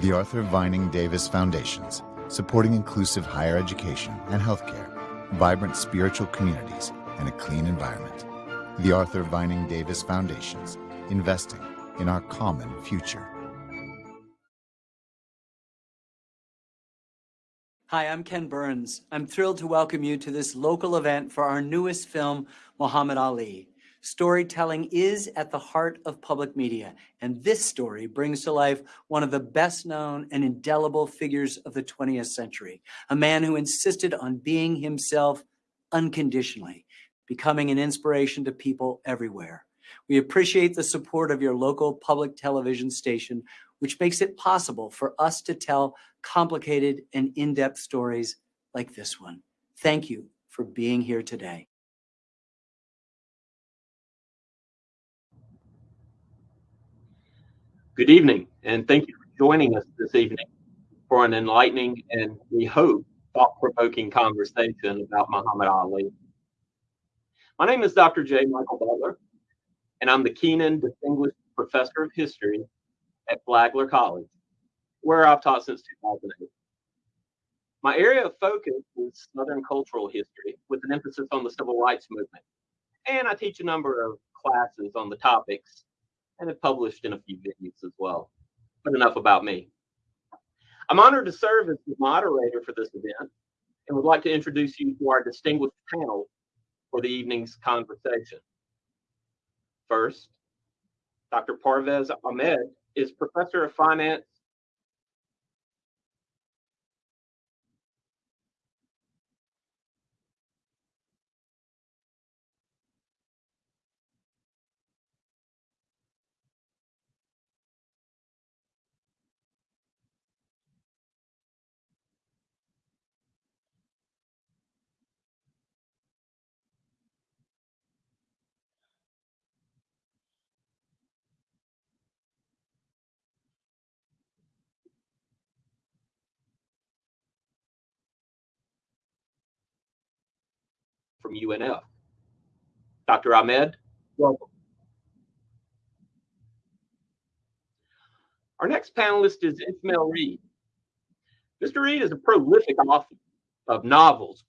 The Arthur Vining Davis Foundations, supporting inclusive higher education and healthcare, vibrant spiritual communities, and a clean environment. The Arthur Vining Davis Foundations, investing in our common future. Hi, I'm Ken Burns. I'm thrilled to welcome you to this local event for our newest film, Muhammad Ali. Storytelling is at the heart of public media, and this story brings to life one of the best known and indelible figures of the 20th century, a man who insisted on being himself unconditionally, becoming an inspiration to people everywhere. We appreciate the support of your local public television station, which makes it possible for us to tell complicated and in-depth stories like this one. Thank you for being here today. Good evening, and thank you for joining us this evening for an enlightening and we hope thought-provoking conversation about Muhammad Ali. My name is Dr. J. Michael Butler, and I'm the Kenan Distinguished Professor of History at Flagler College, where I've taught since 2008. My area of focus is Southern cultural history with an emphasis on the civil rights movement. And I teach a number of classes on the topics and have published in a few venues as well. But enough about me. I'm honored to serve as the moderator for this event and would like to introduce you to our distinguished panel for the evening's conversation. First, Dr. Parvez Ahmed is Professor of Finance from UNF. Dr. Ahmed, welcome. Our next panelist is Ishmael Reed. Mr. Reed is a prolific author of novels,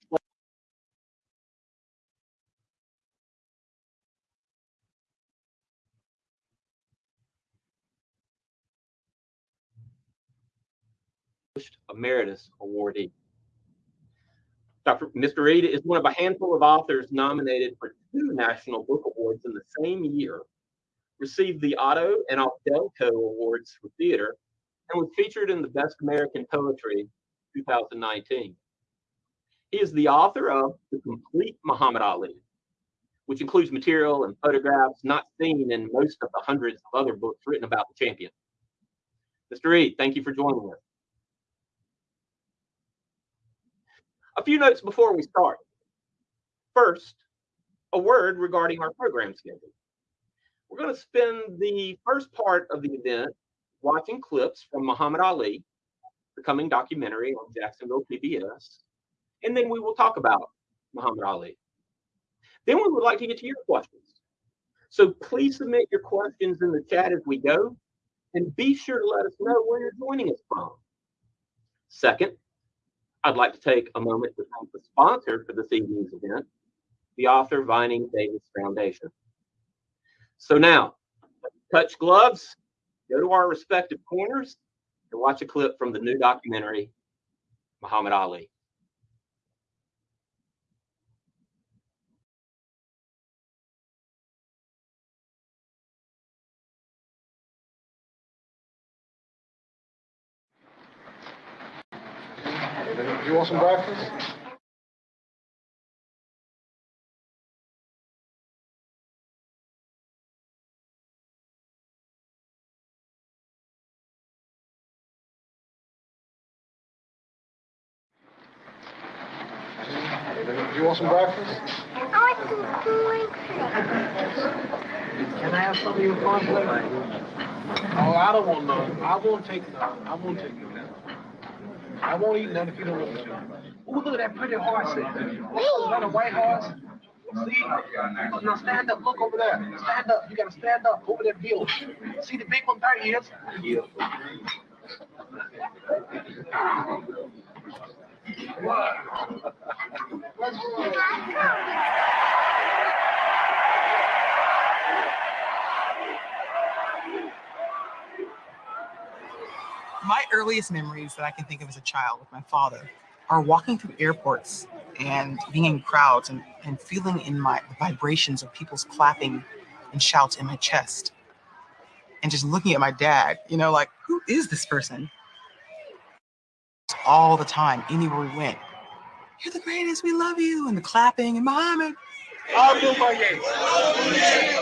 Emeritus Awardee. Dr. Mr. Reed is one of a handful of authors nominated for two National Book Awards in the same year, received the Otto and Audelco Awards for theater, and was featured in the Best American Poetry 2019. He is the author of The Complete Muhammad Ali, which includes material and photographs not seen in most of the hundreds of other books written about the champion. Mr. Reed, thank you for joining us. A few notes before we start. First, a word regarding our program schedule. We're going to spend the first part of the event watching clips from Muhammad Ali, the coming documentary on Jacksonville PBS, and then we will talk about Muhammad Ali. Then we would like to get to your questions. So please submit your questions in the chat as we go, and be sure to let us know where you're joining us from. Second, I'd like to take a moment to thank the sponsor for this evening's event, the Arthur Vining Davis Foundation. So now, touch gloves, go to our respective corners, and watch a clip from the new documentary, Muhammad Ali. You want some breakfast? You want some breakfast? I want some cornflakes. Can I have some of your cornflakes? Oh, I don't want none. I won't take none. I won't take none. I won't eat none if you don't want to. Ooh, look at that pretty horse there. That a white horse? See? Now stand up. Look over there. Stand up. You gotta stand up over that hill. See the big one? There he is. What? earliest memories that I can think of as a child with my father are walking through airports and being in crowds and, and feeling in my the vibrations of people's clapping and shouts in my chest. And just looking at my dad, you know, like, who is this person? All the time, anywhere we went. You're the greatest, we love you. And the clapping and Muhammad. Abu Maye.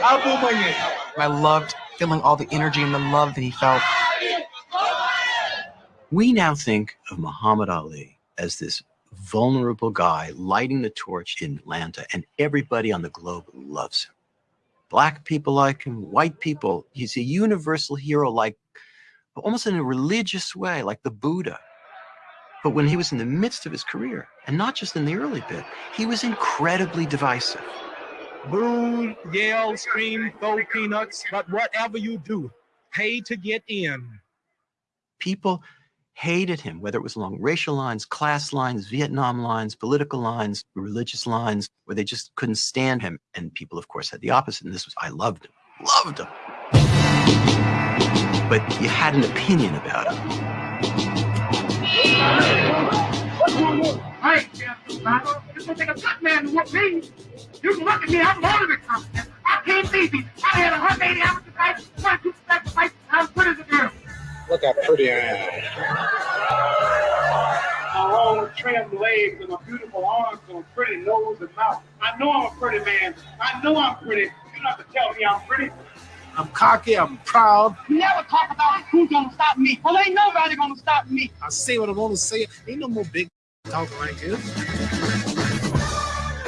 Abu. I loved feeling all the energy and the love that he felt. We now think of Muhammad Ali as this vulnerable guy lighting the torch in Atlanta, and everybody on the globe loves him. Black people like him, white people. He's a universal hero, like almost in a religious way, like the Buddha. But when he was in the midst of his career, and not just in the early bit, he was incredibly divisive. Boo, yell, scream, throw peanuts, but whatever you do, pay to get in. People hated him, whether it was along racial lines, class lines, Vietnam lines, political lines, religious lines, where they just couldn't stand him. And people, of course, had the opposite. And this was, I loved him, loved him. But you had an opinion about him. Hey, it's gonna take a black man to whoop me. You can look at me, I'm older than competent. I can't beat me. I had 180 hours to fight, 22 sacrifice, I'm good as a girl. Look how pretty I am. My long trim legs and my beautiful arms and a pretty nose and mouth. I know I'm a pretty man. I know I'm pretty. You don't have to tell me I'm pretty. I'm cocky, I'm proud. Never talk about who's gonna stop me. Well, ain't nobody gonna stop me. I say what I want to say. Ain't no more big talking like this.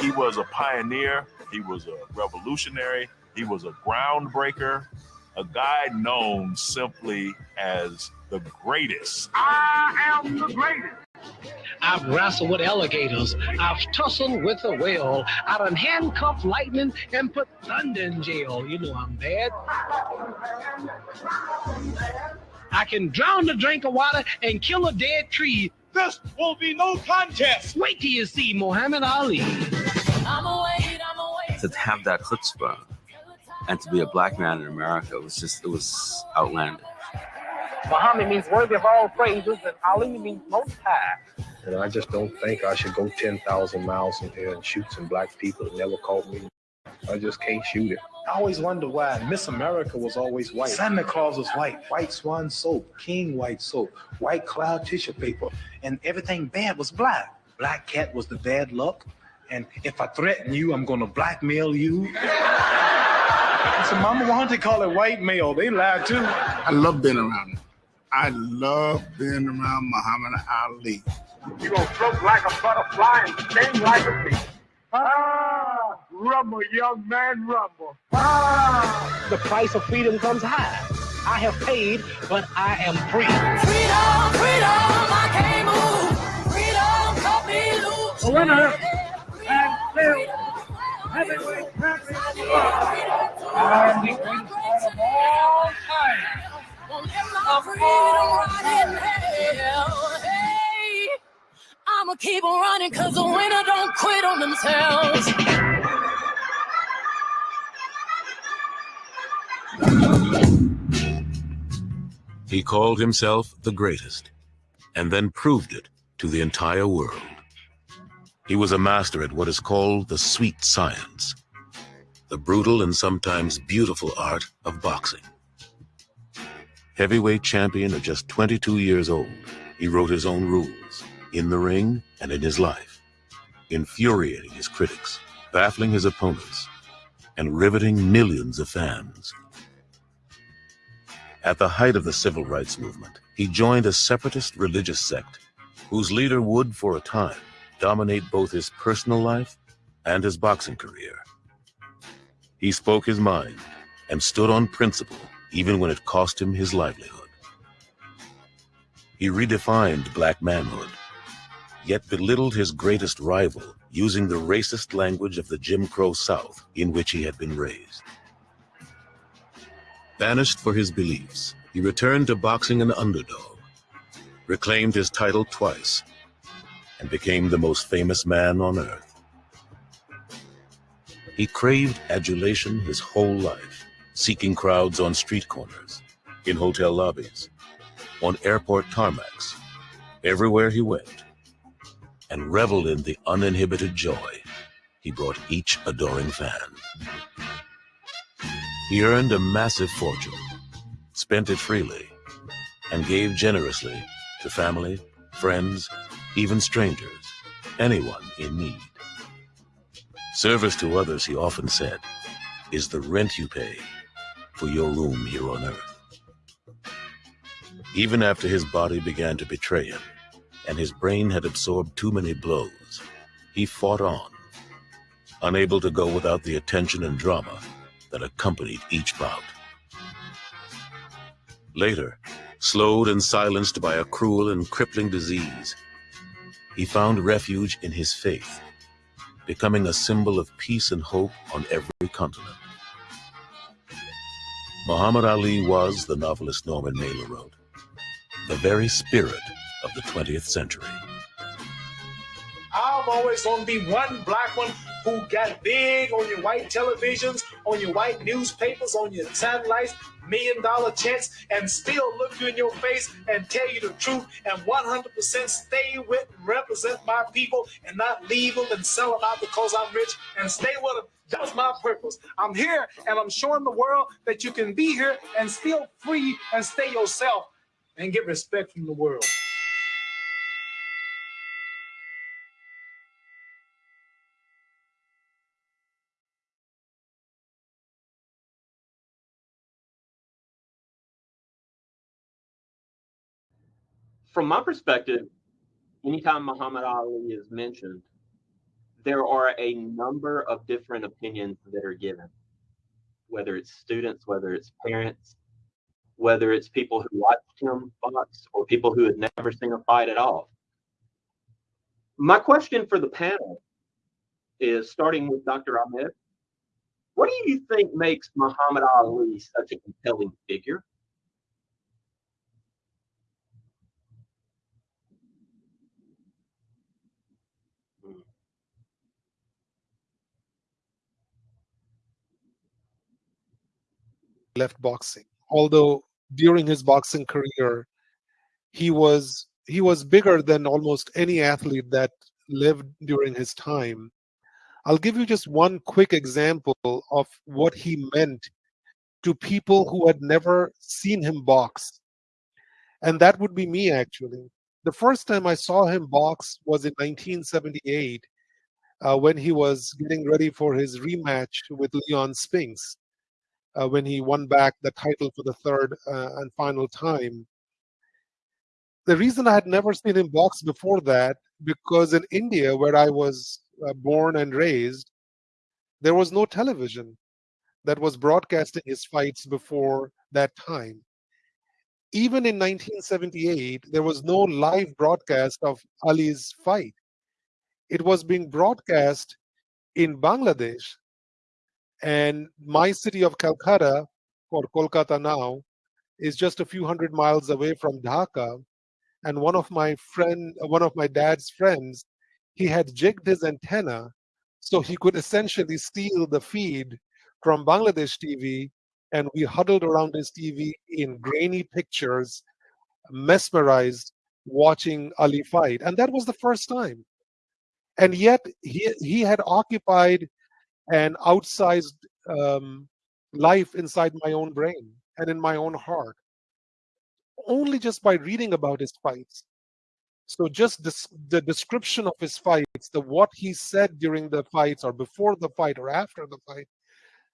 He was a pioneer, he was a revolutionary, he was a groundbreaker, a guy known simply as the greatest. I am the greatest. I've wrestled with alligators. I've tussled with a whale. I done handcuffed lightning and put thunder in jail. You know I'm bad. I can drown a drink of water and kill a dead tree. This will be no contest. Wait till you see Muhammad Ali. I'm away, I'm away. To have that chutzpah and to be a black man in America was just, it was outlandish. Muhammad means worthy of all praises, and Ali means most high. And I just don't think I should go 10,000 miles in here and shoot some black people that never caught me. I just can't shoot it. I always wonder why Miss America was always white. Santa Claus was white. White swan soap, king white soap, white cloud tissue paper, and everything bad was black. Black cat was the bad luck. And if I threaten you, I'm gonna blackmail you. so Mama wanted to call it white male. They lied too. I love being around him. I love being around Muhammad Ali. You gonna float like a butterfly and sting like a bee. Ah, rumble, young man, rumble. Ah, The price of freedom comes high. I have paid, but I am free. Freedom, freedom, I can't move. Freedom, cut me loose. the winner and still I'ma keep on running cause the winner don't quit on themselves. He called himself the greatest, and then proved it to the entire world. He was a master at what is called the sweet science, the brutal and sometimes beautiful art of boxing. Heavyweight champion at just 22 years old, he wrote his own rules, in the ring and in his life, infuriating his critics, baffling his opponents, and riveting millions of fans. At the height of the civil rights movement, he joined a separatist religious sect whose leader would, for a time, dominate both his personal life and his boxing career. He spoke his mind and stood on principle even when it cost him his livelihood. He redefined black manhood, yet belittled his greatest rival using the racist language of the Jim Crow South in which he had been raised. Banished for his beliefs, he returned to boxing an underdog, reclaimed his title twice, and became the most famous man on earth. He craved adulation his whole life, seeking crowds on street corners, in hotel lobbies, on airport tarmacs, everywhere he went, and reveled in the uninhibited joy he brought each adoring fan. He earned a massive fortune, spent it freely, and gave generously to family, friends, even strangers, anyone in need. Service to others, he often said, is the rent you pay for your room here on earth. Even after his body began to betray him and his brain had absorbed too many blows, he fought on, unable to go without the attention and drama that accompanied each bout. Later, slowed and silenced by a cruel and crippling disease, he found refuge in his faith, becoming a symbol of peace and hope on every continent. Muhammad Ali was, the novelist Norman Mailer wrote, the very spirit of the 20th century. I'm always gonna be one black one who got big on your white televisions, on your white newspapers, on your satellites, million dollar checks, and still look you in your face and tell you the truth and 100% stay with and represent my people and not leave them and sell them out because I'm rich and stay with them. That's my purpose. I'm here and I'm showing the world that you can be here and still free and stay yourself and get respect from the world. From my perspective, anytime Muhammad Ali is mentioned, there are a number of different opinions that are given, whether it's students, whether it's parents, whether it's people who watched him box or people who had never seen a fight at all. My question for the panel is starting with Dr. Ahmed. What do you think makes Muhammad Ali such a compelling figure? Left boxing. Although during his boxing career, he was he was bigger than almost any athlete that lived during his time. I'll give you just one quick example of what he meant to people who had never seen him box. And that would be me, actually. The first time I saw him box was in 1978 uh, when he was getting ready for his rematch with Leon Spinks uh, when he won back the title for the third uh, and final time. The reason I had never seen him box before that, because in India, where I was uh, born and raised, there was no television that was broadcasting his fights before that time. Even in 1978, there was no live broadcast of Ali's fight. It was being broadcast in Bangladesh and my city of Calcutta, or Kolkata now, is just a few hundred miles away from Dhaka. And one of my friend, one of my dad's friends, he had jigged his antenna so he could essentially steal the feed from Bangladesh TV. And we huddled around his TV in grainy pictures, mesmerized, watching Ali fight. And that was the first time. And yet he, he had occupied an outsized um, life inside my own brain and in my own heart. Only just by reading about his fights. So just this, the description of his fights the what he said during the fights or before the fight or after the fight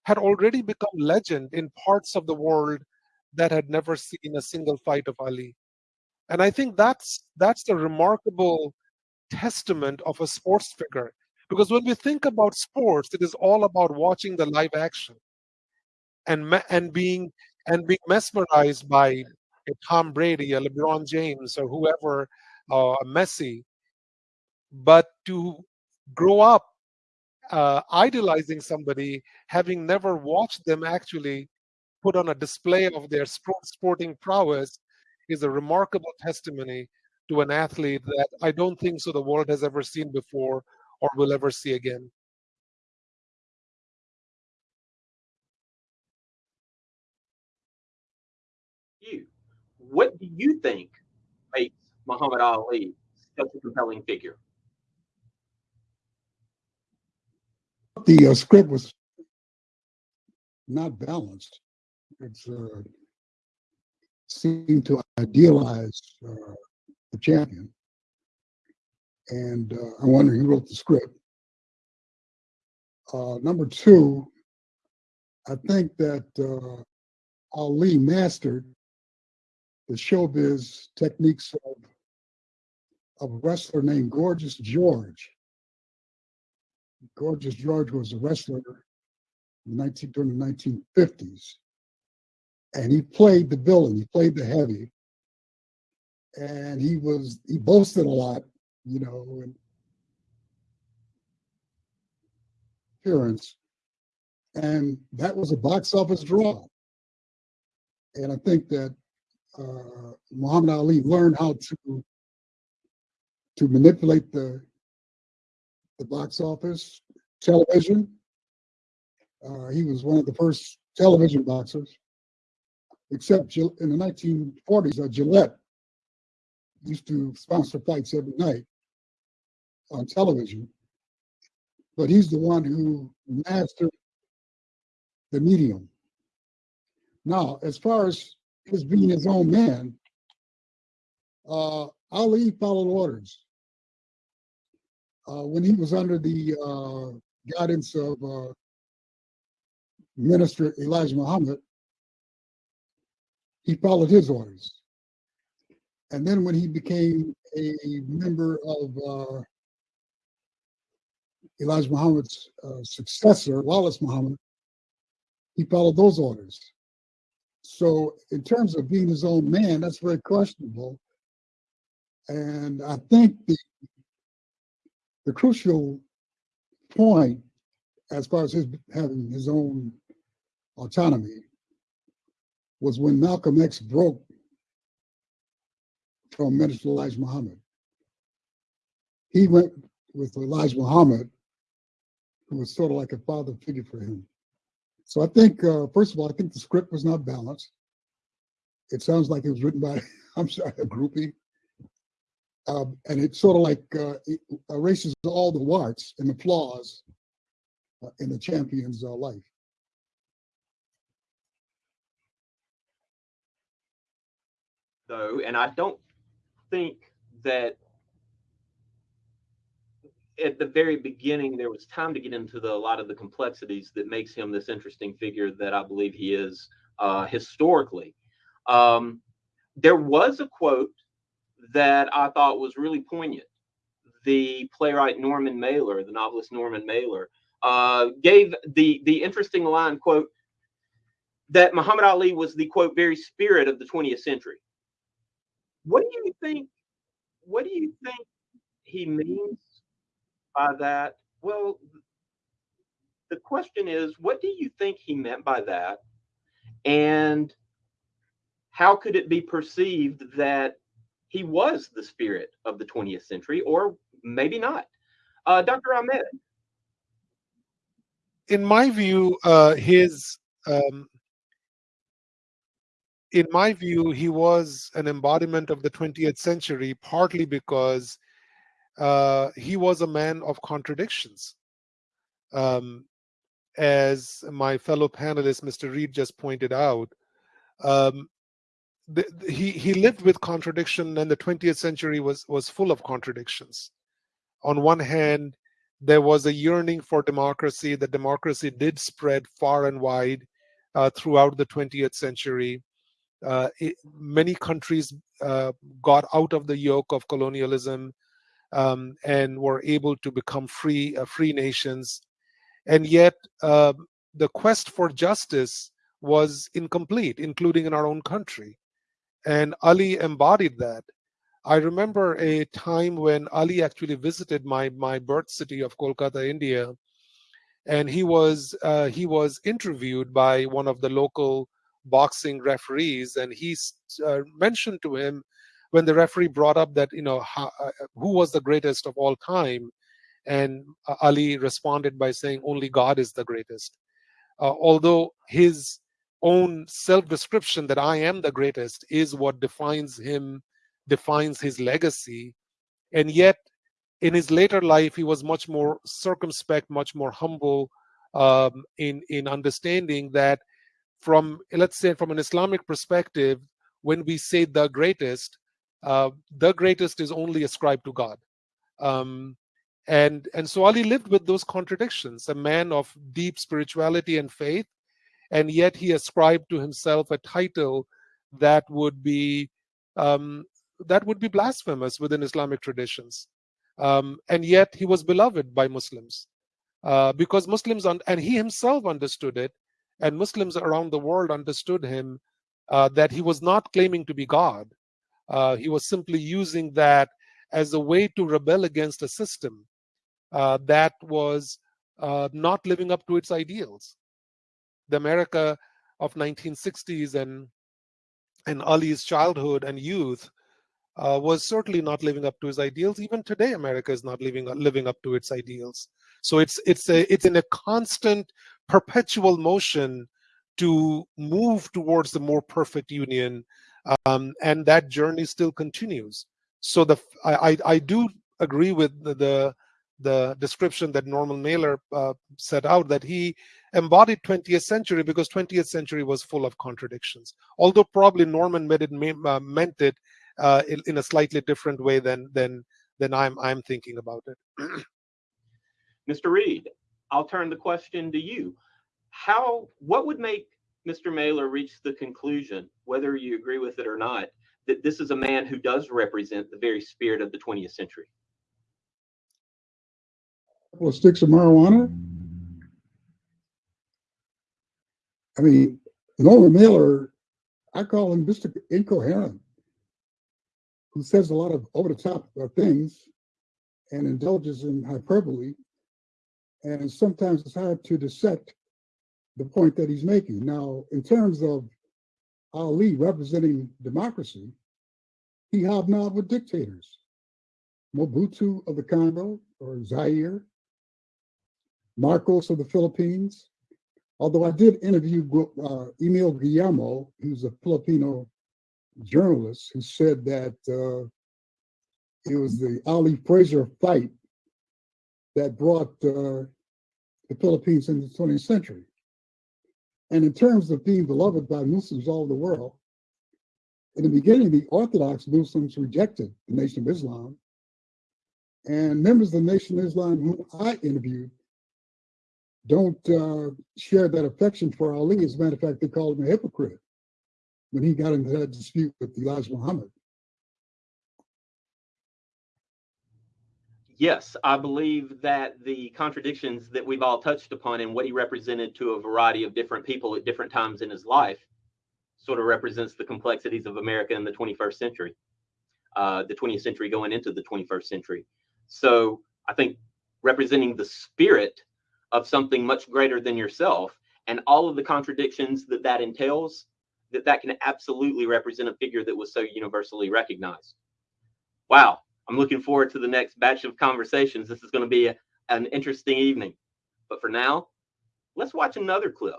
had already become legend in parts of the world that had never seen a single fight of ali. And i think that's that's the remarkable testament of a sports figure because when we think about sports, it is all about watching the live action and and being and being mesmerized by a Tom Brady, a LeBron James, or whoever, uh, Messi. But to grow up uh, idolizing somebody, having never watched them actually put on a display of their sporting prowess, is a remarkable testimony to an athlete that I don't think so the world has ever seen before or will ever see again. You, What do you think makes Muhammad Ali such a compelling figure? The uh, script was not balanced. It's uh, seemed to idealize uh, the champion, and uh, I wonder who wrote the script. Uh, number two, I think that uh, Ali mastered the showbiz techniques of, of a wrestler named Gorgeous George. Gorgeous George was a wrestler 19, during the 1950s. And he played the villain, he played the heavy. And he was, he boasted a lot, you know, and appearance. And that was a box office draw. And I think that uh, Muhammad Ali learned how to to manipulate the the box office, television. Uh, he was one of the first television boxers, except in the 1940s, uh, Gillette used to sponsor fights every night on television. But he's the one who mastered the medium. Now, as far as his being his own man, uh, Ali followed orders. Uh, when he was under the uh, guidance of uh, Minister Elijah Muhammad, he followed his orders. And then when he became a member of uh, Elijah Muhammad's uh, successor, Wallace Muhammad, he followed those orders. So in terms of being his own man, that's very questionable. And I think the the crucial point as far as his having his own autonomy was when Malcolm X broke from Minister Elijah Muhammad. He went with Elijah Muhammad, who was sort of like a father figure for him. So I think, uh, first of all, I think the script was not balanced. It sounds like it was written by, I'm sorry, a groupie. Um, and it's sort of like uh, it erases all the warts and the flaws uh, in the champion's uh, life. Though, and I don't think that at the very beginning there was time to get into the, a lot of the complexities that makes him this interesting figure that I believe he is uh, historically. Um, there was a quote that I thought was really poignant. The playwright Norman Mailer, the novelist Norman Mailer, uh, gave the the interesting line quote that Muhammad Ali was the quote very spirit of the 20th century. What do you think? What do you think he means by that? Well, the question is, what do you think he meant by that? And how could it be perceived that he was the spirit of the 20th century, or maybe not? Uh, Dr. Ahmed. In my view, uh, his um, in my view, he was an embodiment of the 20th century, partly because uh, he was a man of contradictions. Um, as my fellow panelist, Mr. Reed, just pointed out, um, the, the, he he lived with contradiction, and the 20th century was was full of contradictions. On one hand, there was a yearning for democracy. The democracy did spread far and wide uh, throughout the 20th century. Uh, it, many countries uh, got out of the yoke of colonialism um, and were able to become free, uh, free nations. And yet, uh, the quest for justice was incomplete, including in our own country. And Ali embodied that. I remember a time when Ali actually visited my my birth city of Kolkata, India, and he was uh, he was interviewed by one of the local boxing referees, and he uh, mentioned to him when the referee brought up that you know how, uh, who was the greatest of all time and uh, ali responded by saying only god is the greatest uh, although his own self-description that I am the greatest is what defines him, defines his legacy. And yet, in his later life, he was much more circumspect, much more humble um, in in understanding that from let's say from an Islamic perspective, when we say the greatest, uh, the greatest is only ascribed to God. Um, and and so Ali lived with those contradictions, a man of deep spirituality and faith, and yet he ascribed to himself a title that would be um, that would be blasphemous within Islamic traditions. Um, and yet he was beloved by Muslims uh, because Muslims and he himself understood it, and Muslims around the world understood him uh, that he was not claiming to be God. Uh, he was simply using that as a way to rebel against a system uh, that was uh, not living up to its ideals. The America of 1960s and and Ali's childhood and youth uh, was certainly not living up to his ideals. Even today, America is not living living up to its ideals. So it's it's a it's in a constant, perpetual motion to move towards the more perfect union, um, and that journey still continues. So the I I, do agree with the, the the description that Norman Mailer uh, set out that he embodied 20th century because 20th century was full of contradictions. Although probably Norman it, uh, meant it uh, in, in, a slightly different way than than than I'm I'm thinking about it. Mr. Reed, I'll turn the question to you. How what would make Mr. Mailer reached the conclusion, whether you agree with it or not, that this is a man who does represent the very spirit of the 20th century? couple of sticks of marijuana. I mean, Norman Mailer, I call him Mr. Incoherent, who says a lot of over the top uh, things and indulges in hyperbole. And sometimes it's hard to dissect the point that he's making. Now, in terms of Ali representing democracy, he hobnobbed with dictators. Mobutu of the Congo or Zaire, Marcos of the Philippines. Although I did interview uh, Emil Guillermo, who's a Filipino journalist, who said that uh, it was the Ali Fraser fight that brought uh, the Philippines into the 20th century. And in terms of being beloved by Muslims all over the world, in the beginning, the Orthodox Muslims rejected the Nation of Islam. And members of the Nation of Islam whom I interviewed don't uh, share that affection for Ali. As a matter of fact, they called him a hypocrite when he got into that dispute with Elijah Muhammad. Yes, I believe that the contradictions that we've all touched upon and what he represented to a variety of different people at different times in his life sort of represents the complexities of America in the 21st century, uh, the 20th century going into the 21st century. So I think representing the spirit of something much greater than yourself and all of the contradictions that that entails that that can absolutely represent a figure that was so universally recognized wow i'm looking forward to the next batch of conversations. This is going to be a, an interesting evening. But for now let's watch another clip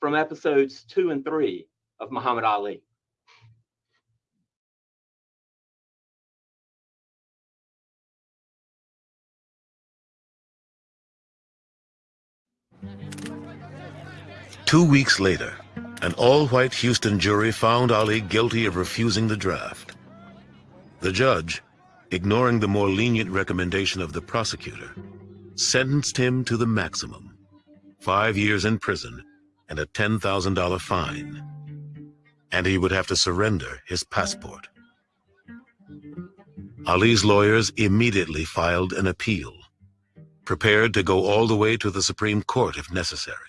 from episodes two and three of muhammad ali. Two weeks later, an all-white Houston jury found Ali guilty of refusing the draft. The judge, ignoring the more lenient recommendation of the prosecutor, sentenced him to the maximum, five years in prison and a $10,000 fine. And he would have to surrender his passport. Ali's lawyers immediately filed an appeal, prepared to go all the way to the Supreme Court if necessary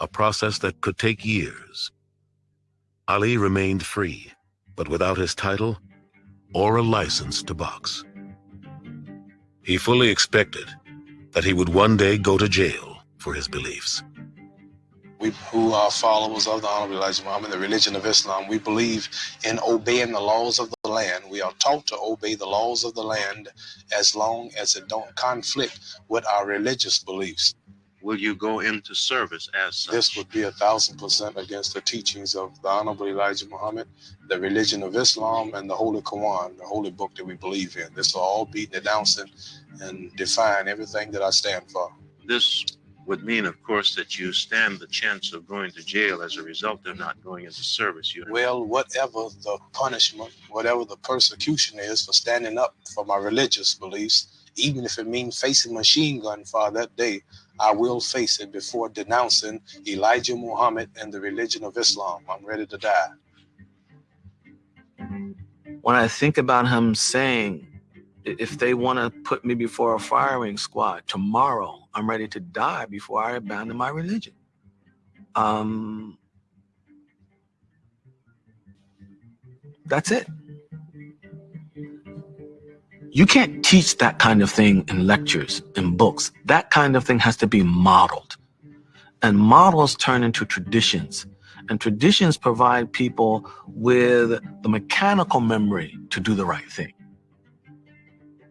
a process that could take years. Ali remained free, but without his title or a license to box. He fully expected that he would one day go to jail for his beliefs. We who are followers of the Honorable Elijah Muhammad, the religion of Islam, we believe in obeying the laws of the land. We are taught to obey the laws of the land as long as it don't conflict with our religious beliefs will you go into service as such? This would be a thousand percent against the teachings of the Honorable Elijah Muhammad, the religion of Islam, and the Holy Quran, the holy book that we believe in. This will all be denouncing and define everything that I stand for. This would mean, of course, that you stand the chance of going to jail as a result of not going into service. You Well, whatever the punishment, whatever the persecution is for standing up for my religious beliefs, even if it means facing machine gun fire that day, I will face it before denouncing Elijah Muhammad and the religion of Islam. I'm ready to die. When I think about him saying, if they want to put me before a firing squad tomorrow, I'm ready to die before I abandon my religion. Um, that's it. You can't teach that kind of thing in lectures, in books. That kind of thing has to be modeled. And models turn into traditions. And traditions provide people with the mechanical memory to do the right thing.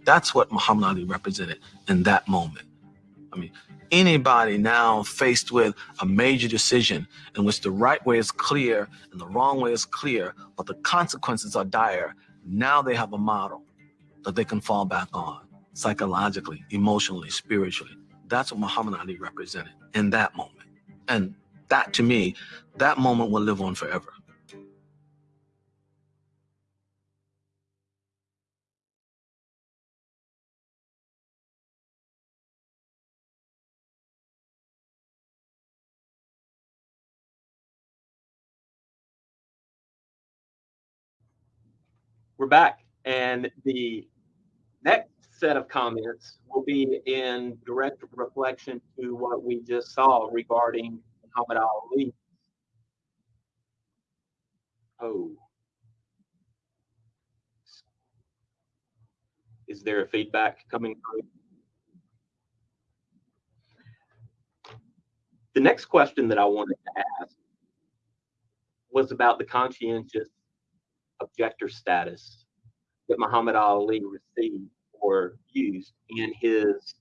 That's what Muhammad Ali represented in that moment. I mean, anybody now faced with a major decision in which the right way is clear and the wrong way is clear, but the consequences are dire, now they have a model that they can fall back on psychologically, emotionally, spiritually. That's what Muhammad Ali represented in that moment. And that to me, that moment will live on forever. We're back, and the next set of comments will be in direct reflection to what we just saw regarding Muhammad Ali. Oh. Is there a feedback coming through? The next question that I wanted to ask was about the conscientious objector status that Muhammad Ali received or used in his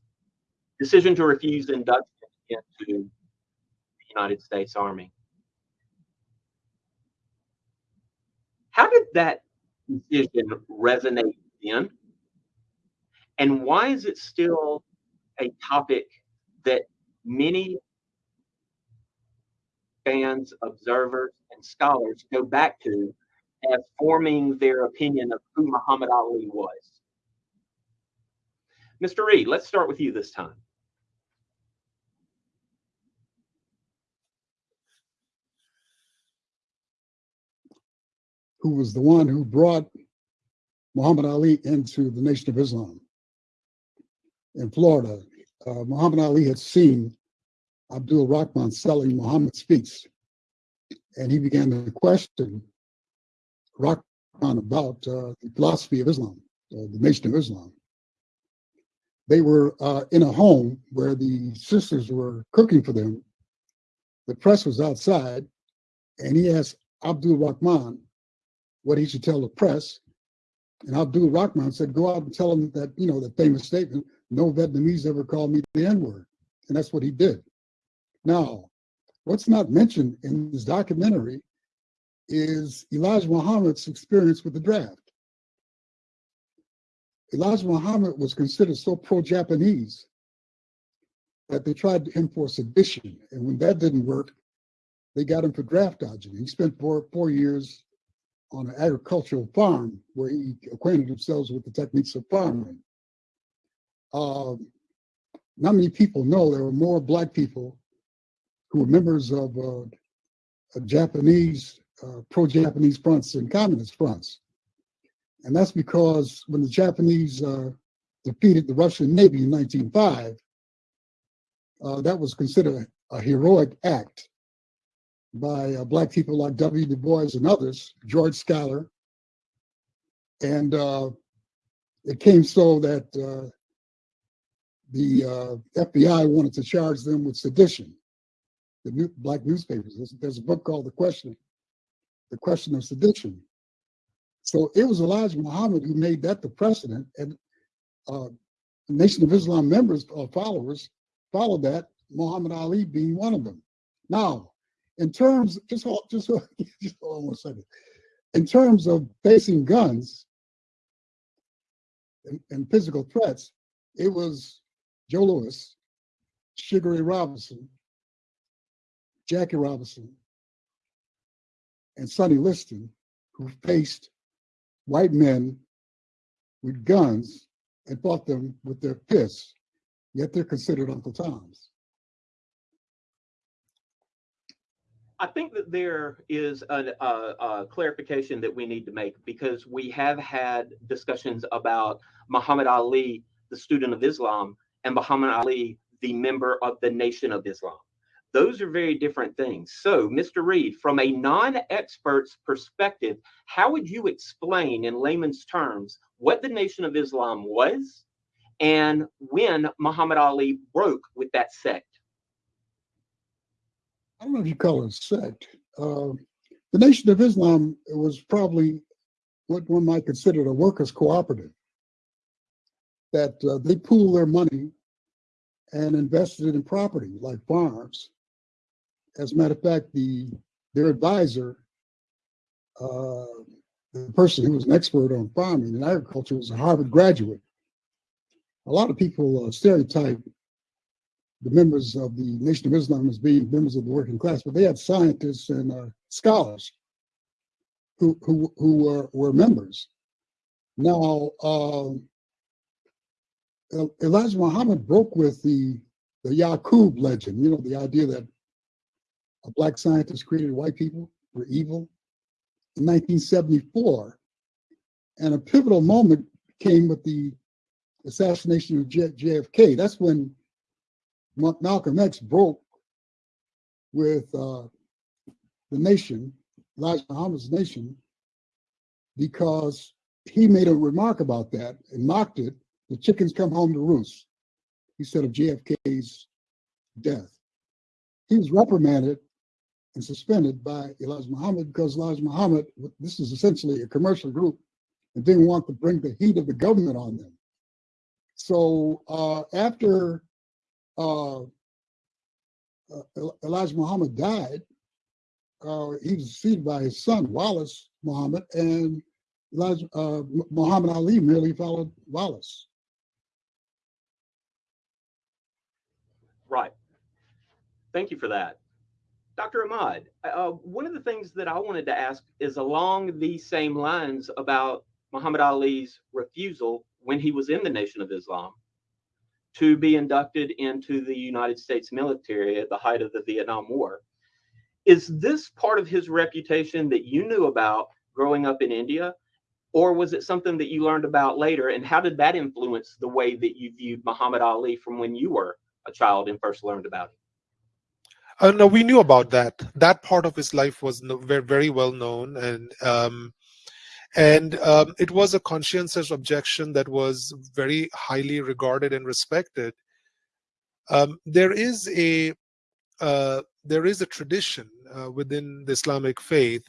decision to refuse induction into the United States Army. How did that decision resonate then? And why is it still a topic that many fans, observers, and scholars go back to as forming their opinion of who Muhammad Ali was. Mr. Reed, let's start with you this time. who was the one who brought Muhammad Ali into the Nation of Islam in Florida. Uh, Muhammad Ali had seen Abdul Rahman selling Muhammad Speaks, and he began to question Rahman about uh, the philosophy of Islam, uh, the Nation of Islam. They were uh, in a home where the sisters were cooking for them. The press was outside, and he asked Abdul Rahman what he should tell the press. And Abdul Rahman said, go out and tell them that, you know, the famous statement, no Vietnamese ever called me the N-word. And that's what he did. Now, what's not mentioned in this documentary is Elijah Muhammad's experience with the draft. Elijah Muhammad was considered so pro-Japanese that they tried him for sedition. And when that didn't work, they got him for draft dodging. He spent four, four years on an agricultural farm where he acquainted himself with the techniques of farming. Um, not many people know there were more black people who were members of uh, Japanese, uh, pro-Japanese fronts and communist fronts. And that's because when the Japanese uh, defeated the Russian Navy in 1905, uh, that was considered a heroic act by uh, black people like W. Du Bois and others, George Schuyler. And uh, it came so that uh, the FBI wanted to charge them with sedition, the new, black newspapers. There's, there's a book called The Question, The Question of Sedition. So it was Elijah Muhammad who made that the precedent, and uh, Nation of Islam members or followers followed that Muhammad Ali being one of them. Now, in terms, just hold, just, hold- just hold on one second. In terms of facing guns and, and physical threats, it was Joe Louis, Sugar Ray Robinson, Jackie Robinson, and Sonny Liston who faced white men with guns and fought them with their fists, yet they're considered Uncle Toms. I think that there is a, a, a clarification that we need to make because we have had discussions about Muhammad Ali, the student of Islam, and Muhammad Ali, the member of the Nation of Islam. Those are very different things. So, Mr. Reed, from a non expert's perspective, how would you explain in layman's terms what the Nation of Islam was and when Muhammad Ali broke with that sect? I don't know if you call it a sect. Uh, the Nation of Islam was probably what one might consider a workers' cooperative. That uh, they pool their money and invested it in property like farms. As a matter of fact, the their advisor, uh, the person who was an expert on farming and agriculture, was a Harvard graduate. A lot of people uh, stereotype the members of the Nation of Islam as being members of the working class, but they had scientists and uh, scholars who who who were were members. Now, um, Elijah Muhammad broke with the the Yaqub legend. You know, the idea that a black scientist created white people were evil in 1974, and a pivotal moment came with the assassination of J- JFK. That's when Ma- Malcolm X broke with uh, the nation, Elijah Muhammad's nation, because he made a remark about that and mocked it. The chickens come home to roost. He said of JFK's death. He was reprimanded and suspended by Elijah Muhammad because Elijah Muhammad, this is essentially a commercial group, and didn't want to bring the heat of the government on them. So uh, after uh, uh, Elijah Muhammad died, uh, he was succeeded by his son Wallace Muhammad, and Elijah uh, Muhammad Ali merely followed Wallace. Right. Thank you for that. Dr. Ahmad, uh, one of the things that I wanted to ask is along these same lines about Muhammad Ali's refusal when he was in the Nation of Islam to be inducted into the United States military at the height of the Vietnam War. Is this part of his reputation that you knew about growing up in India? Or was it something that you learned about later? And how did that influence the way that you viewed Muhammad Ali from when you were a child and first learned about him? Uh, no, we knew about that. That part of his life was no, very, very well known, and um, and um, it was a conscientious objection that was very highly regarded and respected. Um, there is a uh, there is a tradition uh, within the Islamic faith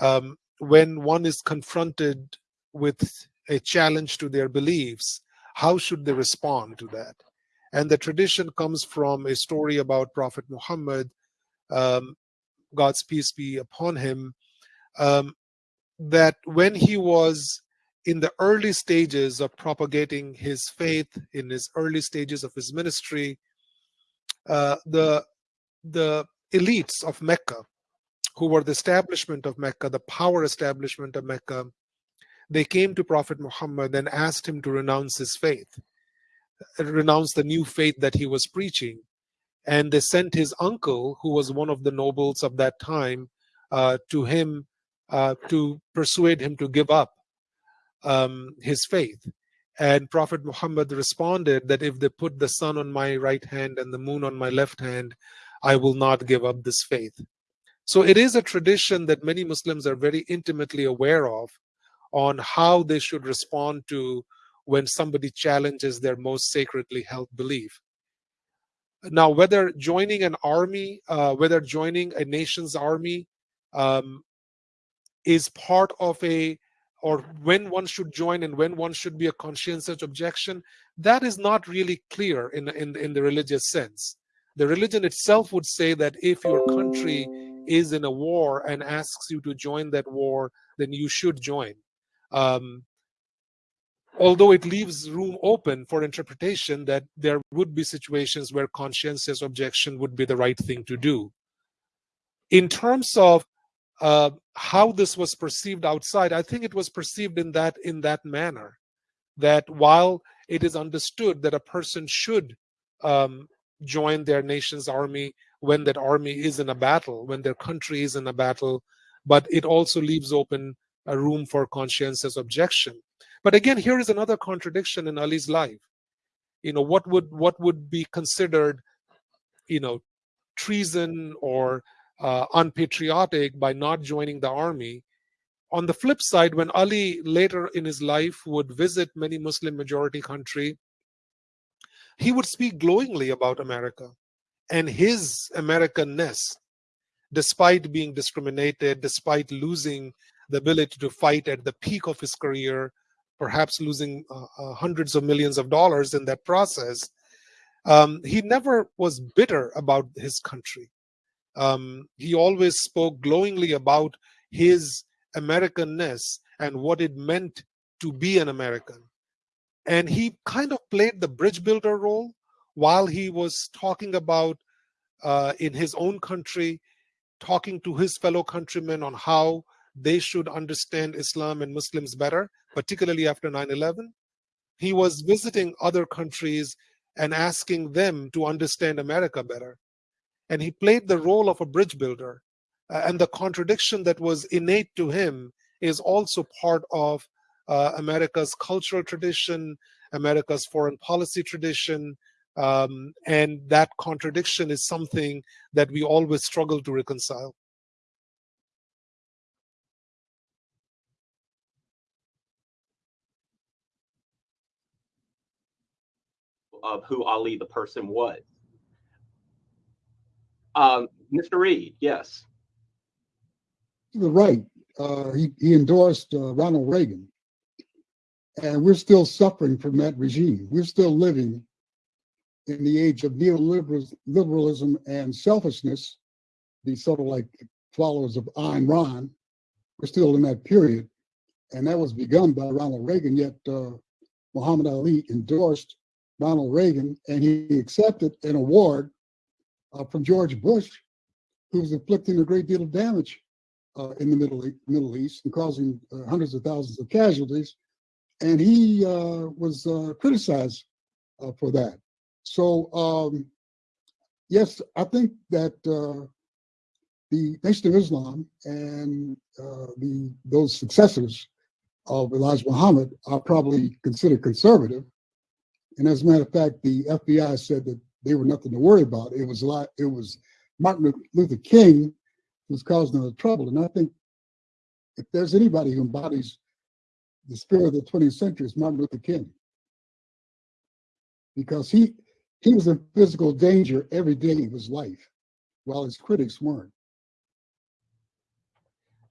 um, when one is confronted with a challenge to their beliefs, how should they respond to that? And the tradition comes from a story about Prophet Muhammad, um, God's peace be upon him, um, that when he was in the early stages of propagating his faith, in his early stages of his ministry, uh, the the elites of Mecca, who were the establishment of Mecca, the power establishment of Mecca, they came to Prophet Muhammad and asked him to renounce his faith, renounce the new faith that he was preaching. And they sent his uncle, who was one of the nobles of that time, uh, to him uh, to persuade him to give up um, his faith. And Prophet Muhammad responded that if they put the sun on my right hand and the moon on my left hand, I will not give up this faith. So it is a tradition that many Muslims are very intimately aware of on how they should respond to when somebody challenges their most sacredly held belief. Now, whether joining an army, uh, whether joining a nation's army um, is part of a or when one should join and when one should be a conscientious objection that is not really clear in in, in the religious sense The religion itself would say that if your country is in a war and asks you to join that war, then you should join. Um, although it leaves room open for interpretation that there would be situations where conscientious objection would be the right thing to do. In terms of uh, how this was perceived outside, I think it was perceived in that in that manner, that while it is understood that a person should um, join their nation's army when that army is in a battle, when their country is in a battle, but it also leaves open a room for conscientious objection. But again, here is another contradiction in Ali's life. You know, what would what would be considered, you know, treason or uh, unpatriotic by not joining the army. On the flip side, when Ali later in his life would visit many Muslim majority country, he would speak glowingly about America and his Americanness, despite being discriminated, despite losing the ability to fight at the peak of his career, perhaps losing uh, uh, hundreds of millions of dollars in that process. Um, he never was bitter about his country. Um, he always spoke glowingly about his Americanness and what it meant to be an American. And he kind of played the bridge builder role while he was talking about uh, in his own country, talking to his fellow countrymen on how they should understand Islam and Muslims better, particularly after 9 11. He was visiting other countries and asking them to understand America better. And he played the role of a bridge builder. Uh, and the contradiction that was innate to him is also part of uh, America's cultural tradition, America's foreign policy tradition, um, and that contradiction is something that we always struggle to reconcile. Of who Ali the person was. Um, Mr. Reed, yes. You're right. Uh, he, he endorsed uh, Ronald Reagan. And we're still suffering from that regime. We're still living in the age of neoliberalism and selfishness, the sort of like followers of Ayn Rand, we're still in that period. And that was begun by Ronald Reagan, yet uh, Muhammad Ali endorsed Ronald Reagan and he accepted an award uh, from George Bush, who was inflicting a great deal of damage uh, in the Middle, Middle East and causing uh, hundreds of thousands of casualties. And he uh, was uh, criticized for that. So um, yes, I think that uh, the Nation of Islam and uh, the those successors of Elijah Muhammad are probably considered conservative. And as a matter of fact, the FBI said that they were nothing to worry about. It was a lot, it was Martin Luther King was causing the trouble. And I think if there's anybody who embodies the spirit of the 20th century, it's Martin Luther King. Because he he was in physical danger every day of his life, while his critics weren't.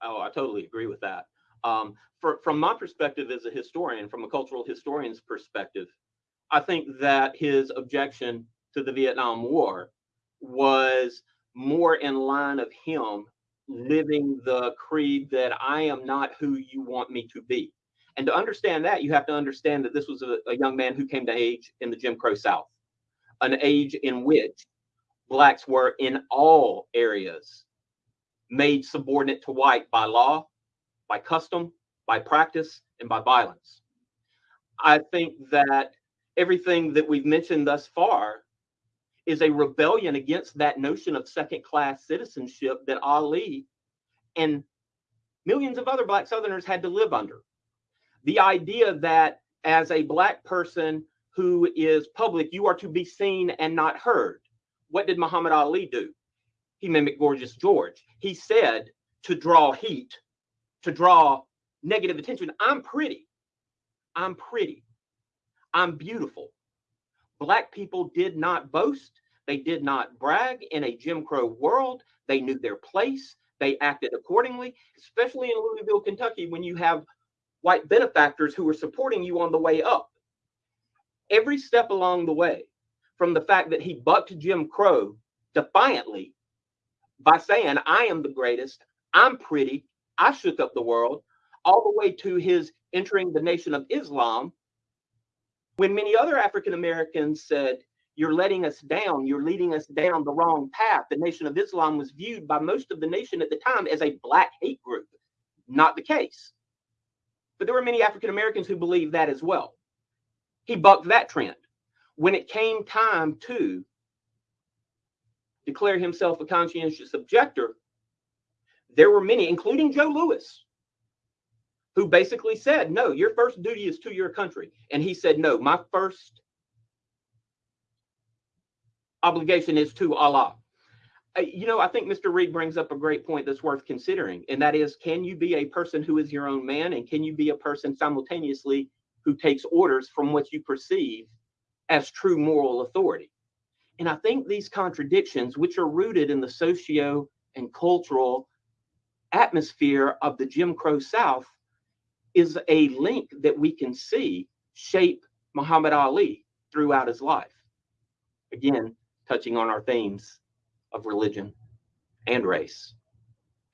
Oh, I totally agree with that. Um, for, from my perspective as a historian, from a cultural historian's perspective, I think that his objection to the Vietnam War was more in line of him living the creed that I am not who you want me to be. And to understand that, you have to understand that this was a, a young man who came to age in the Jim Crow South an age in which blacks were in all areas made subordinate to white by law, by custom, by practice, and by violence. I think that everything that we've mentioned thus far is a rebellion against that notion of second class citizenship that Ali and millions of other Black Southerners had to live under. The idea that as a Black person who is public, you are to be seen and not heard. What did Muhammad Ali do? He mimicked Gorgeous George. He said to draw heat, to draw negative attention. I'm pretty. I'm pretty. I'm beautiful. Black people did not boast. They did not brag in a Jim Crow world. They knew their place. They acted accordingly, especially in Louisville, Kentucky, when you have white benefactors who are supporting you on the way up every step along the way, from the fact that he bucked Jim Crow defiantly by saying, I am the greatest, I'm pretty, I shook up the world, all the way to his entering the Nation of Islam, when many other African Americans said, You're letting us down, you're leading us down the wrong path. The Nation of Islam was viewed by most of the nation at the time as a black hate group. Not the case. But there were many African Americans who believed that as well. He bucked that trend. When it came time to declare himself a conscientious objector, there were many, including Joe Louis, who basically said, No, your first duty is to your country. And he said, No, my first obligation is to Allah. Uh, You know, I think Mr. Reed brings up a great point that's worth considering, and that is can you be a person who is your own man, and can you be a person simultaneously who takes orders from what you perceive as true moral authority? And I think these contradictions, which are rooted in the socio and cultural atmosphere of the Jim Crow South, is a link that we can see shape Muhammad Ali throughout his life. Again, touching on our themes of religion and race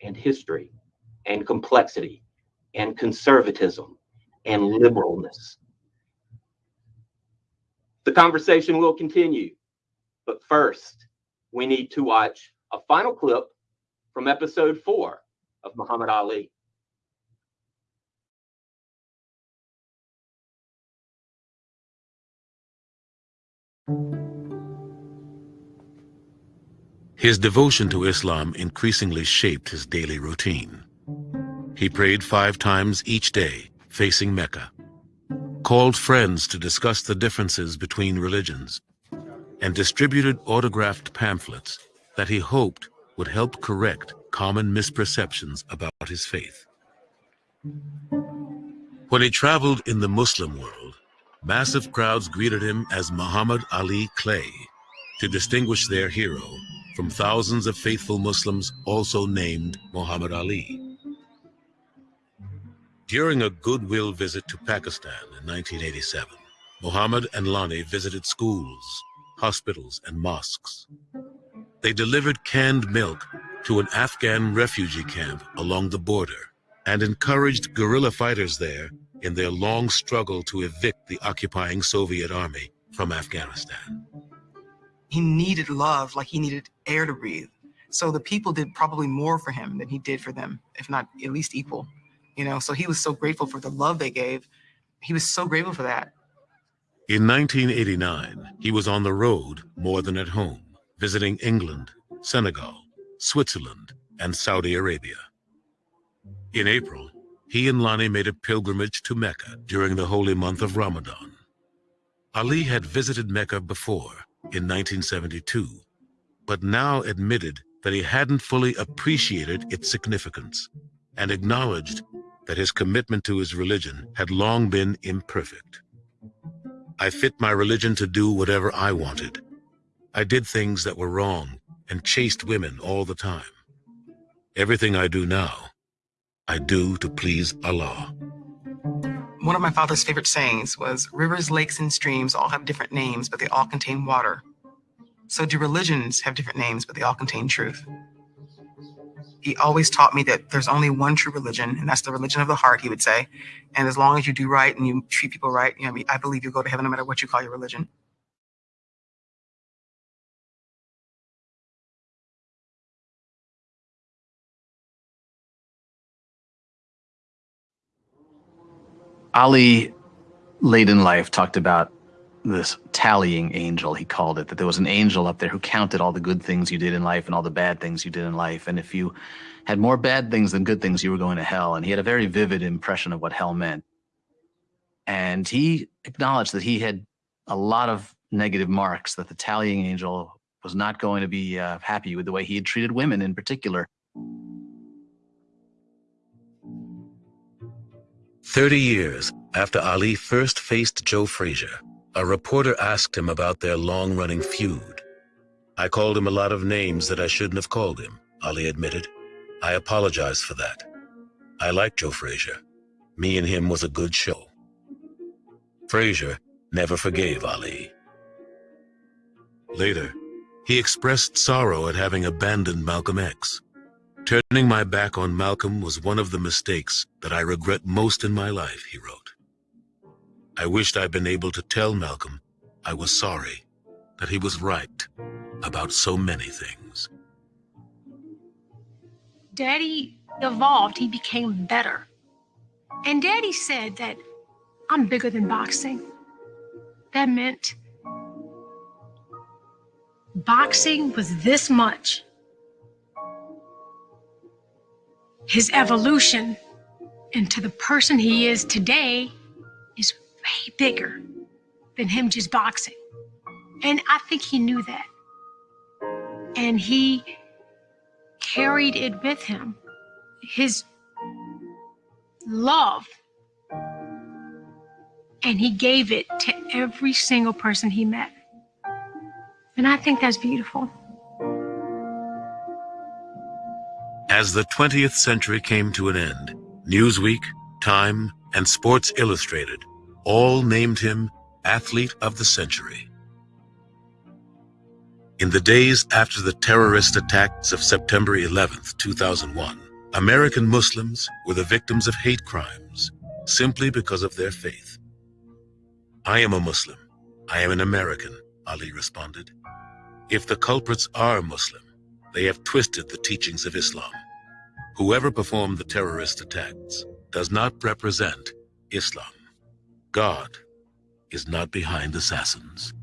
and history and complexity and conservatism and liberalness. The conversation will continue, but first, we need to watch a final clip from episode four of Muhammad Ali. His devotion to Islam increasingly shaped his daily routine. He prayed five times each day, facing Mecca, called friends to discuss the differences between religions, and distributed autographed pamphlets that he hoped would help correct common misperceptions about his faith. When he traveled in the Muslim world, massive crowds greeted him as Muhammad Ali Clay to distinguish their hero from thousands of faithful Muslims also named Muhammad Ali. During a goodwill visit to Pakistan in 1987, Muhammad and Lonnie visited schools, hospitals, and mosques. They delivered canned milk to an Afghan refugee camp along the border and encouraged guerrilla fighters there in their long struggle to evict the occupying Soviet army from Afghanistan. He needed love like he needed air to breathe. So the people did probably more for him than he did for them, if not at least equal. You know, so he was so grateful for the love they gave. He was so grateful for that. In 1989, he was on the road more than at home, visiting England, Senegal, Switzerland, and Saudi Arabia. In April, he and Lonnie made a pilgrimage to Mecca during the holy month of Ramadan. Ali had visited Mecca before, in 1972, but now admitted that he hadn't fully appreciated its significance and acknowledged that his commitment to his religion had long been imperfect. I fit my religion to do whatever I wanted. I did things that were wrong and chased women all the time. Everything I do now, I do to please Allah. One of my father's favorite sayings was rivers, lakes, and streams all have different names, but they all contain water. So do religions have different names, but they all contain truth. He always taught me that there's only one true religion, and that's the religion of the heart, he would say. And as long as you do right and you treat people right, you know, I believe you'll go to heaven no matter what you call your religion. Ali, late in life, talked about this tallying angel, he called it, that there was an angel up there who counted all the good things you did in life and all the bad things you did in life. And if you had more bad things than good things, you were going to hell. And he had a very vivid impression of what hell meant. And he acknowledged that he had a lot of negative marks, that the tallying angel was not going to be uh, happy with the way he had treated women in particular. Thirty years after Ali first faced Joe Frazier, a reporter asked him about their long-running feud. I called him a lot of names that I shouldn't have called him, Ali admitted. I apologize for that. I like Joe Frazier. Me and him was a good show. Frazier never forgave Ali. Later, he expressed sorrow at having abandoned Malcolm X. Turning my back on Malcolm was one of the mistakes that I regret most in my life, he wrote. I wished I'd been able to tell Malcolm I was sorry, that he was right about so many things. Daddy evolved, he became better. And Daddy said that I'm bigger than boxing. That meant boxing was this much. His evolution into the person he is today is way bigger than him just boxing. And I think he knew that. And he carried it with him. His love. And he gave it to every single person he met. And I think that's beautiful. As the 20th century came to an end, Newsweek, Time, and Sports Illustrated all named him Athlete of the Century. In the days after the terrorist attacks of September 11, 2001, American Muslims were the victims of hate crimes simply because of their faith. I am a Muslim. I am an American, Ali responded. If the culprits are Muslim, they have twisted the teachings of Islam. Whoever performed the terrorist attacks does not represent Islam. God is not behind assassins.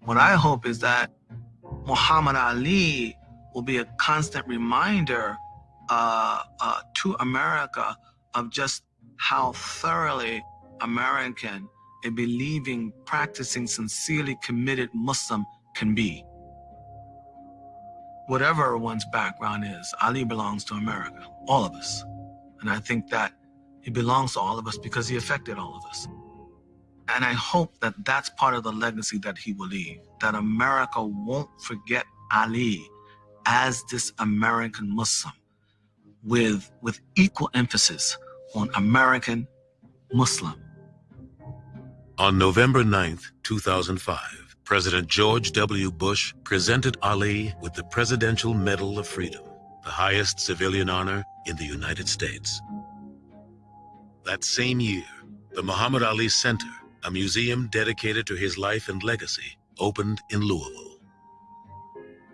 What I hope is that Muhammad Ali will be a constant reminder uh, uh, to America of just how thoroughly American a believing, practicing, sincerely committed Muslim can be. Whatever one's background is, Ali belongs to America, all of us. And I think that he belongs to all of us because he affected all of us. And I hope that that's part of the legacy that he will leave, that America won't forget Ali as this American Muslim with, with equal emphasis on American Muslim. On November 9th, 2005, President George W. Bush presented Ali with the Presidential Medal of Freedom, the highest civilian honor in the United States. That same year, the Muhammad Ali Center, a museum dedicated to his life and legacy, opened in Louisville.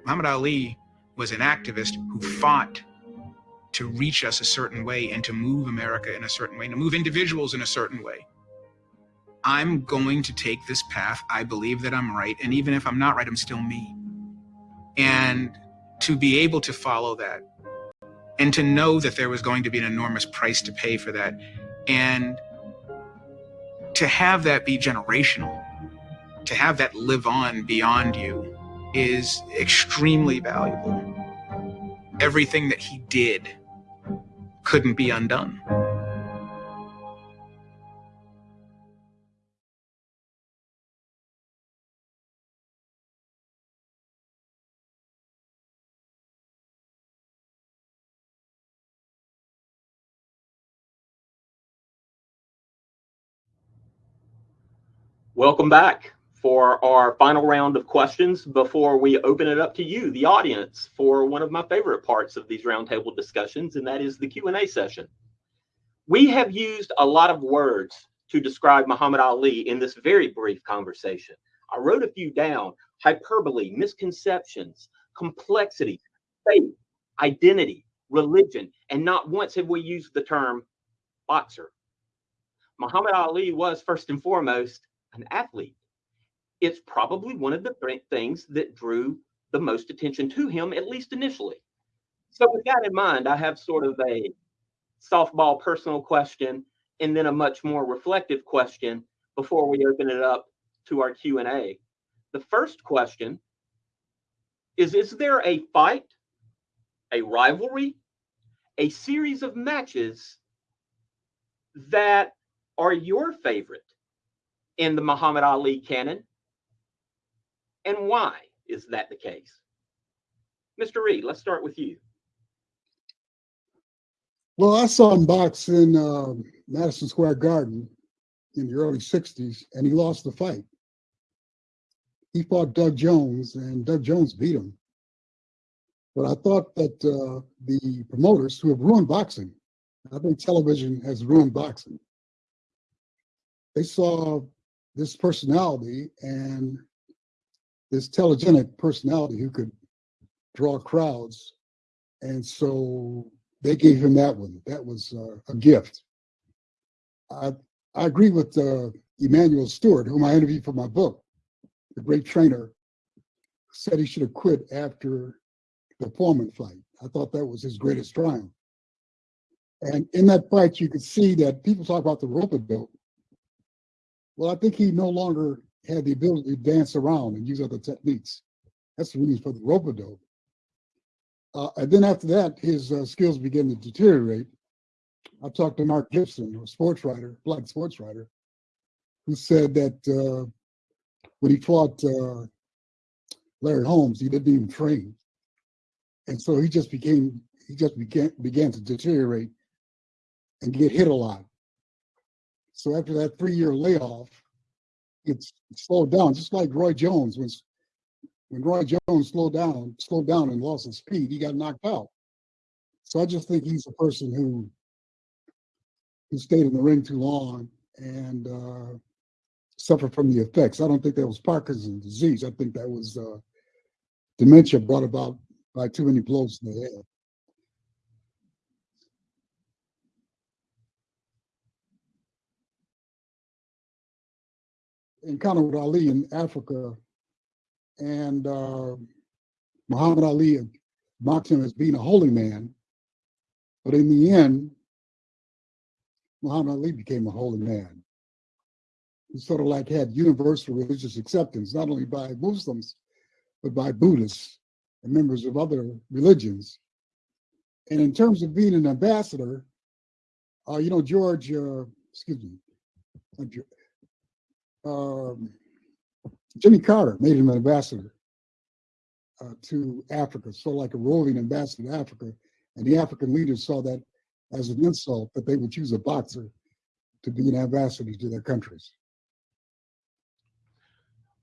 Muhammad Ali was an activist who fought to reach us a certain way and to move America in a certain way, and to move individuals in a certain way. I'm going to take this path. I believe that I'm right. And even if I'm not right, I'm still me. And to be able to follow that and to know that there was going to be an enormous price to pay for that and to have that be generational, to have that live on beyond you is extremely valuable. Everything that he did couldn't be undone. Welcome back for our final round of questions before we open it up to you, the audience, for one of my favorite parts of these roundtable discussions, and that is the Q&A session. We have used a lot of words to describe Muhammad Ali in this very brief conversation. I wrote a few down, hyperbole, misconceptions, complexity, faith, identity, religion, and not once have we used the term boxer. Muhammad Ali was first and foremost an athlete it's probably one of the things that drew the most attention to him, at least initially. So, with that in mind, I have sort of a softball personal question and then a much more reflective question before we open it up to our Q&A. The first question is is there a fight, a rivalry, a series of matches that are your favorite in the Muhammad Ali canon and why is that the case? Mr. Reed, let's start with you. Well, I saw him box in uh, Madison Square Garden in the early 60s, and he lost the fight. he fought Doug Jones, and Doug Jones beat him. But I thought that uh, the promoters who have ruined boxing, I think television has ruined boxing. They saw this personality and this telegenic personality who could draw crowds. And so they gave him that one. That was uh, a gift. I, I agree with uh, Emanuel Steward, whom I interviewed for my book, the great trainer, said he should have quit after the Foreman fight. I thought that was his greatest triumph. And in that fight, you could see that people talk about the rope dope. Well, I think he no longer had the ability to dance around and use other techniques. That's the reason for the rope dope. Uh, and then after that, his uh, skills began to deteriorate. I talked to Mark Gibson, a sports writer, black sports writer, who said that uh, when he fought uh, Larry Holmes, he didn't even train, and so he just became he just began began to deteriorate and get hit a lot. So after that three-year layoff, it's slowed down, just like Roy Jones was when Roy Jones slowed down, slowed down and lost his speed, he got knocked out. So I just think he's a person who who stayed in the ring too long and uh, suffered from the effects. I don't think that was Parkinson's disease. I think that was uh, dementia brought about by too many blows to the head. Encounter with Ali in Africa and uh, Muhammad Ali mocked him as being a holy man. But in the end, Muhammad Ali became a holy man. He sort of like had universal religious acceptance, not only by Muslims, but by Buddhists and members of other religions. And in terms of being an ambassador, uh, you know, George, uh, excuse me, um, Jimmy Carter made him an ambassador uh, to Africa, so like a roving ambassador to Africa. And the African leaders saw that as an insult that they would choose a boxer to be an ambassador to their countries.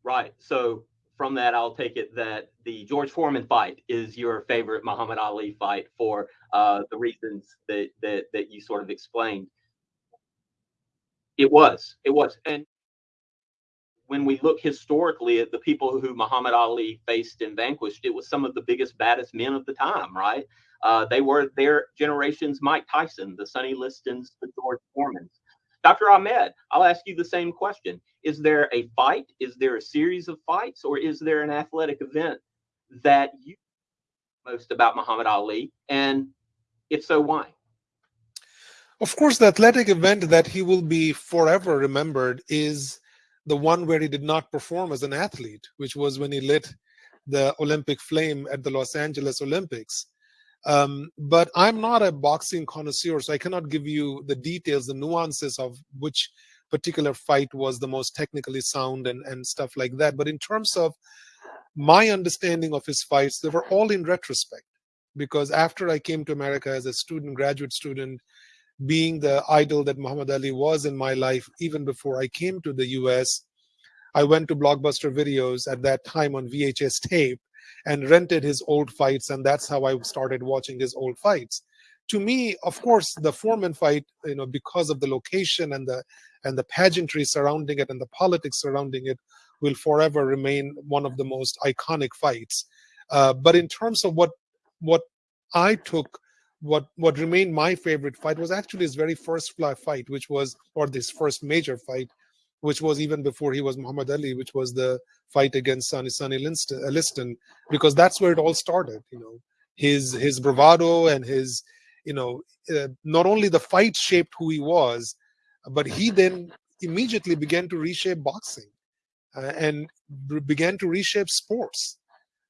Right. So from that, I'll take it that the George Foreman fight is your favorite Muhammad Ali fight for uh, the reasons that, that that you sort of explained. It was. It was. And when we look historically at the people who Muhammad Ali faced and vanquished, it was some of the biggest, baddest men of the time, right? Uh, they were their generation's Mike Tyson, the Sonny Listons, the George Foremans. Dr. Ahmed, I'll ask you the same question. Is there a fight? Is there a series of fights? Or is there an athletic event that you most about Muhammad Ali? And if so, why? Of course, the athletic event that he will be forever remembered is the one where he did not perform as an athlete, which was when he lit the Olympic flame at the Los Angeles Olympics. Um, but I'm not a boxing connoisseur, so I cannot give you the details, the nuances of which particular fight was the most technically sound and, and stuff like that. But in terms of my understanding of his fights, they were all in retrospect. Because after I came to America as a student, graduate student, being the idol that Muhammad Ali was in my life, even before I came to the US, I went to Blockbuster Videos at that time on VHS tape and rented his old fights. And that's how I started watching his old fights. To me, of course, the Foreman fight, you know, because of the location and the and the pageantry surrounding it and the politics surrounding it, will forever remain one of the most iconic fights. Uh, but in terms of what what I took what what remained my favorite fight was actually his very first fight, which was or this first major fight, which was even before he was Muhammad Ali, which was the fight against Sonny Sonny Liston, uh, Liston, because that's where it all started. You know, his his bravado and his, you know, uh, not only the fight shaped who he was, but he then immediately began to reshape boxing, uh, and began to reshape sports.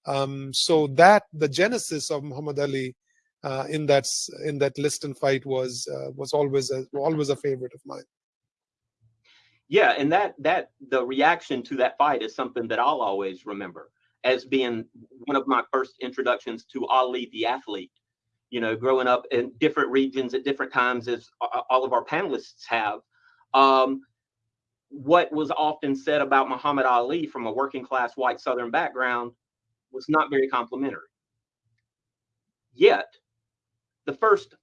Um, so that the genesis of Muhammad Ali uh, in that in that Liston fight was uh, was always a, always a favorite of mine. Yeah, and that that the reaction to that fight is something that I'll always remember as being one of my first introductions to Ali the athlete. You know, growing up in different regions at different times, as all of our panelists have. Um, what was often said about Muhammad Ali from a working class white Southern background was not very complimentary. Yet, the first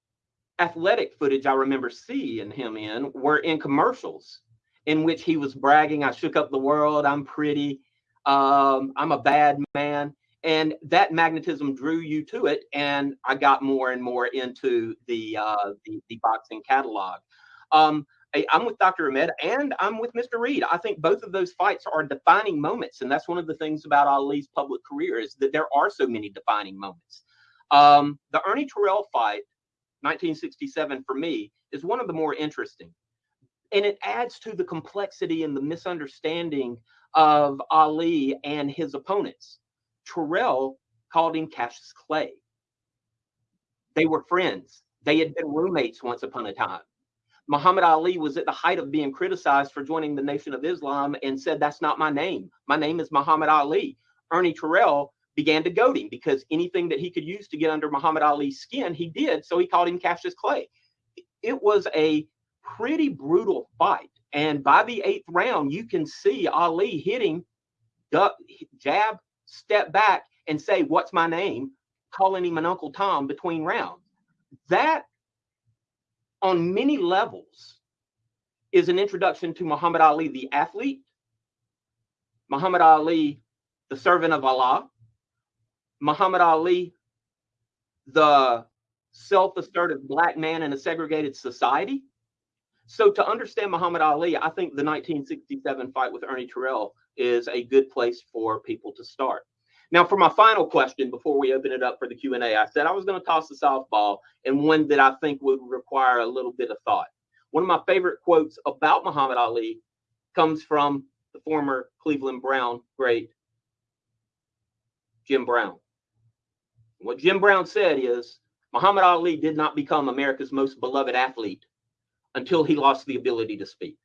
athletic footage I remember seeing him in were in commercials in which he was bragging, I shook up the world, I'm pretty, um, I'm a bad man. And that magnetism drew you to it. And I got more and more into the, uh, the, the boxing catalog. Um, I, I'm with Dr. Ahmed and I'm with Mr. Reed. I think both of those fights are defining moments. And that's one of the things about Ali's public career is that there are so many defining moments. Um, the Ernie Terrell fight, 1967 for me, is one of the more interesting. And it adds to the complexity and the misunderstanding of Ali and his opponents. Terrell called him Cassius Clay. They were friends. They had been roommates once upon a time. Muhammad Ali was at the height of being criticized for joining the Nation of Islam and said, That's not my name. My name is Muhammad Ali. Ernie Terrell began to goad him because anything that he could use to get under Muhammad Ali's skin, he did. So he called him Cassius Clay. It was a pretty brutal fight. And by the eighth round, you can see Ali hitting duck, jab, step back, and say, What's my name? Calling him an Uncle Tom between rounds. That, on many levels, is an introduction to Muhammad Ali, the athlete, Muhammad Ali, the servant of Allah, Muhammad Ali, the self assertive black man in a segregated society. So, to understand Muhammad Ali, I think the 1967 fight with Ernie Terrell is a good place for people to start. Now, for my final question before we open it up for the Q&A, I said I was going to toss a softball and one that I think would require a little bit of thought. One of my favorite quotes about Muhammad Ali comes from the former Cleveland Brown great Jim Brown. What Jim Brown said is Muhammad Ali did not become America's most beloved athlete until he lost the ability to speak.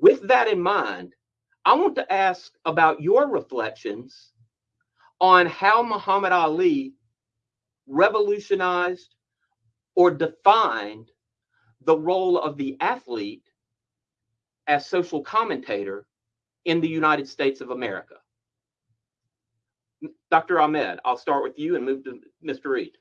With that in mind, I want to ask about your reflections on how Muhammad Ali revolutionized or defined the role of the athlete as social commentator in the United States of America. Dr. Ahmed, I'll start with you and move to Mr. Reed.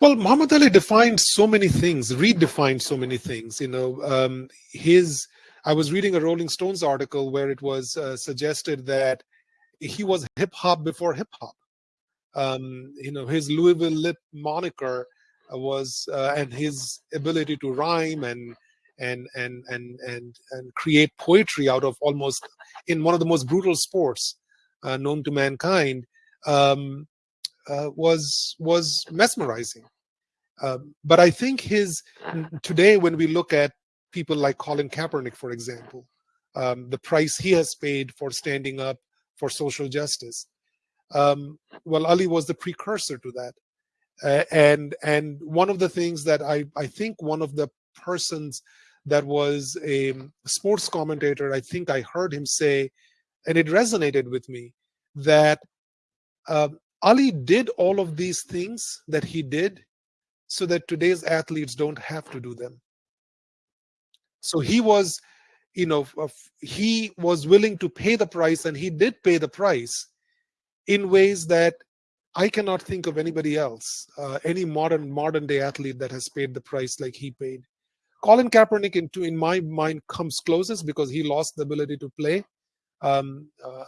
Well, Muhammad Ali defined so many things, redefined so many things. You know, um, his. I was reading a Rolling Stones article where it was uh, suggested that he was hip hop before hip hop. Um, you know, his Louisville Lip moniker was, uh, and his ability to rhyme and and and and and and create poetry out of almost in one of the most brutal sports uh, known to mankind um, uh, was was mesmerizing. Um, but I think his today, when we look at people like Colin Kaepernick, for example, um, the price he has paid for standing up for social justice. Um, well, Ali was the precursor to that, uh, and and one of the things that I I think one of the persons that was a sports commentator, I think I heard him say, and it resonated with me that uh, Ali did all of these things that he did so that today's athletes don't have to do them. So he was, you know, he was willing to pay the price and he did pay the price in ways that I cannot think of anybody else, uh, any modern modern day athlete that has paid the price like he paid. Colin Kaepernick, into in my mind, comes closest because he lost the ability to play. Um, uh,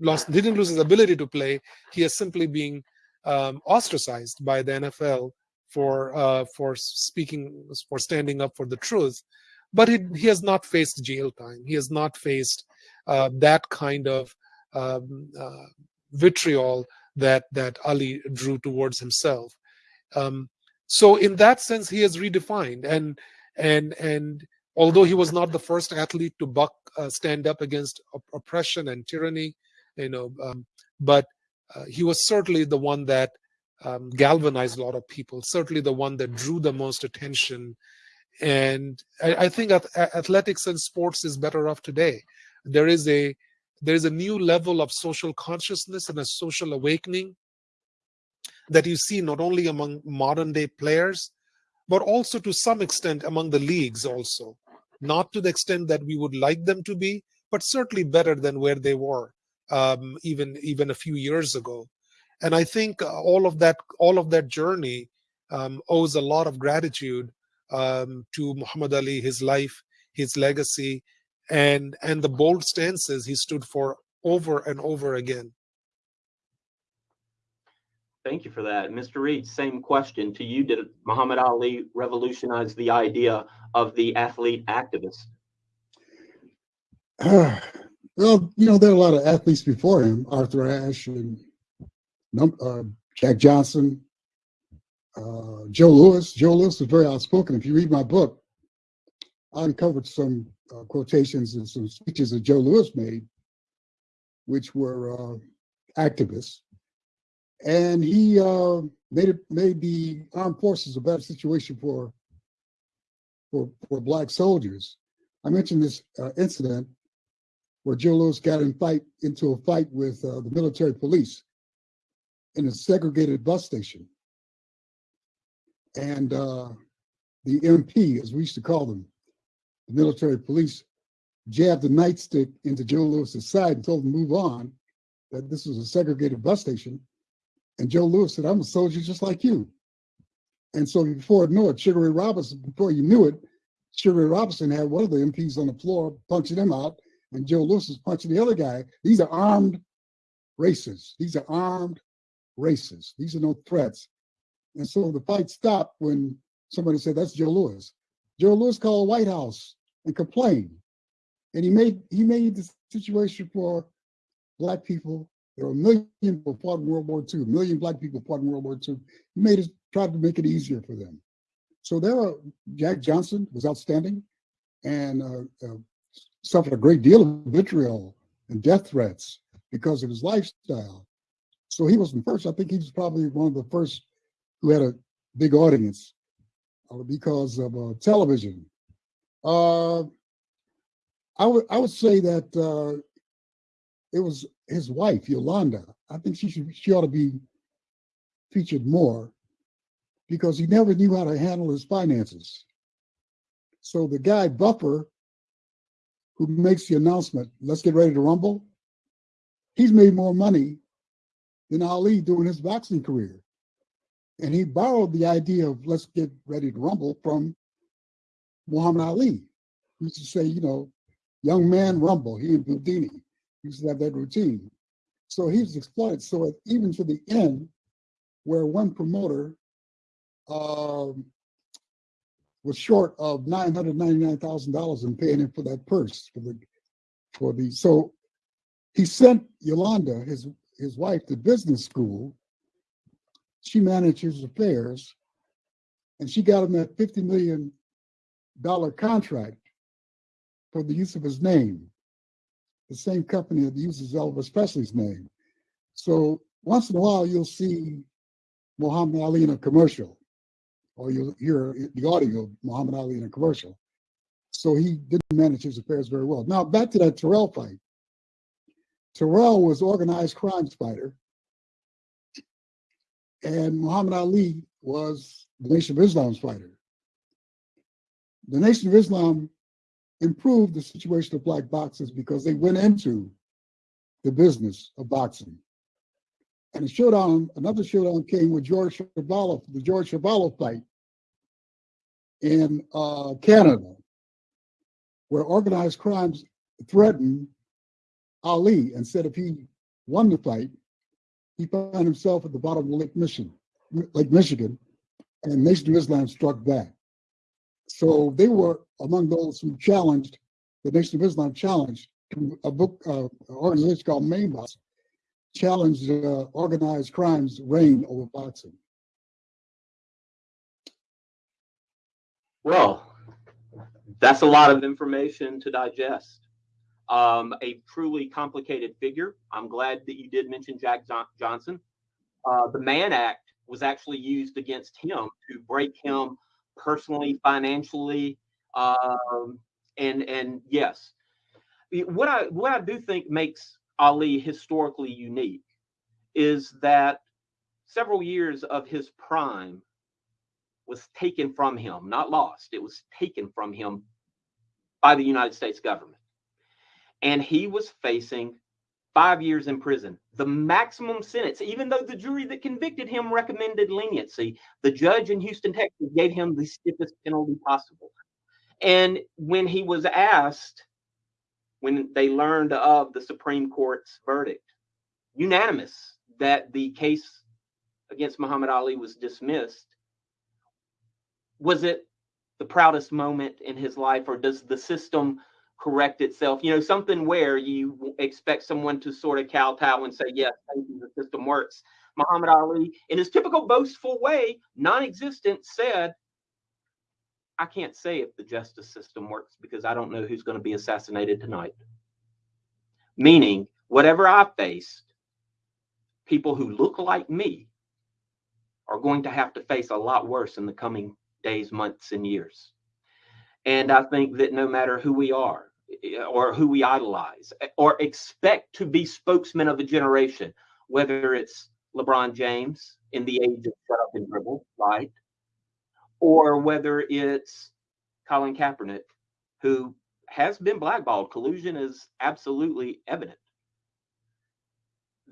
lost didn't lose his ability to play. He is simply being um, ostracized by the NFL for uh, for speaking for standing up for the truth. But he, he has not faced jail time. He has not faced uh, that kind of um, uh, vitriol that that Ali drew towards himself. Um, so in that sense, he has redefined and and and although he was not the first athlete to buck uh, stand up against op oppression and tyranny you know um, but uh, he was certainly the one that um, galvanized a lot of people certainly the one that drew the most attention. And I, I think athletics and sports is better off today. There is a there is a new level of social consciousness and a social awakening that you see not only among modern day players but also to some extent among the leagues also. Not to the extent that we would like them to be, but certainly better than where they were um, even even a few years ago. And I think all of that all of that journey um, owes a lot of gratitude um, to Muhammad Ali, his life, his legacy, and and the bold stances he stood for over and over again. Thank you for that. Mr. Reed, same question to you. Did Muhammad Ali revolutionize the idea of the athlete activist? Well, you know, there are a lot of athletes before him, Arthur Ashe and uh, Jack Johnson, uh, Joe Louis. Joe Louis was very outspoken. If you read my book, I uncovered some uh, quotations and some speeches that Joe Louis made, which were uh, activists and he uh, made it made the armed forces a better situation for for for black soldiers. I mentioned this uh, incident where Joe Louis got in fight into a fight with uh, the military police in a segregated bus station, and uh, the MP, as we used to call them, the military police, jabbed a nightstick into Joe Louis's side and told him to move on. That this was a segregated bus station and Joe Louis said, I'm a soldier just like you. And so before I knew it, Sugar Ray Robinson, before you knew it, Sugar Ray Robinson had one of the MPs on the floor punching him out, and Joe Louis was punching the other guy. These are armed racists. These are armed racists. These are no threats. And so the fight stopped when somebody said, that's Joe Louis. Joe Louis called the White House and complained. And he made he made the situation for black people there were a million people fought in World War II, a million black people fought in World War II. He made it, tried to make it easier for them. So there were, Jack Johnson was outstanding and uh, uh, suffered a great deal of vitriol and death threats because of his lifestyle. So he was the first, I think he was probably one of the first who had a big audience uh, because of uh, television. Uh, I would I would say that uh, it was his wife, Yolanda. I think she should she ought to be featured more because he never knew how to handle his finances. So the guy Buffer, who makes the announcement, let's get ready to rumble, he's made more money than Ali during his boxing career. And he borrowed the idea of let's get ready to rumble from Muhammad Ali, who used to say, you know, young man rumble, he and Bundini used to have that routine. So he was exploited. So even to the end, where one promoter um, was short of nine hundred ninety nine thousand dollars in paying him for that purse for the for the so he sent Yolanda, his his wife, to business school. She managed his affairs, and she got him that fifty million dollar contract for the use of his name the same company that uses Elvis Presley's name. So once in a while, you'll see Muhammad Ali in a commercial, or you'll hear the audio of Muhammad Ali in a commercial. So he didn't manage his affairs very well. Now back to that Terrell fight. Terrell was organized crime fighter, and Muhammad Ali was the Nation of Islam's fighter. The Nation of Islam improved the situation of black boxers because they went into the business of boxing. And a showdown, another showdown came with George Chuvalo, the George Chuvalo fight in uh, Canada, where organized crimes threatened Ali and said if he won the fight, he found himself at the bottom of Lake Michigan, Lake Michigan, and Nation of Islam struck back. So they were among those who challenged the Nation of Islam challenged a book uh, organization called Main Bout challenged uh, organized crimes reign over boxing. Well, that's a lot of information to digest. Um, a truly complicated figure. I'm glad that you did mention Jack Johnson. Uh, the Mann Act was actually used against him to break him personally, financially, um, and and yes, what I what I do think makes Ali historically unique is that several years of his prime was taken from him, not lost. It was taken from him by the United States government. And he was facing five years in prison, the maximum sentence, even though the jury that convicted him recommended leniency, the judge in Houston, Texas gave him the stiffest penalty possible. And when he was asked, when they learned of the Supreme Court's verdict, unanimous that the case against Muhammad Ali was dismissed, was it the proudest moment in his life, or does the system correct itself? You know, something where you expect someone to sort of kowtow and say, Yes, thank you, the system works. Muhammad Ali, in his typical boastful way, non existent, said, I can't say if the justice system works because I don't know who's going to be assassinated tonight. Meaning, whatever I faced, people who look like me are going to have to face a lot worse in the coming days, months, and years. And I think that no matter who we are, eh, or who we idolize, eh, or expect to be spokesmen of a generation, whether it's LeBron James in the age of shut up and dribble, right? Or whether it's Colin Kaepernick, who has been blackballed. Collusion is absolutely evident.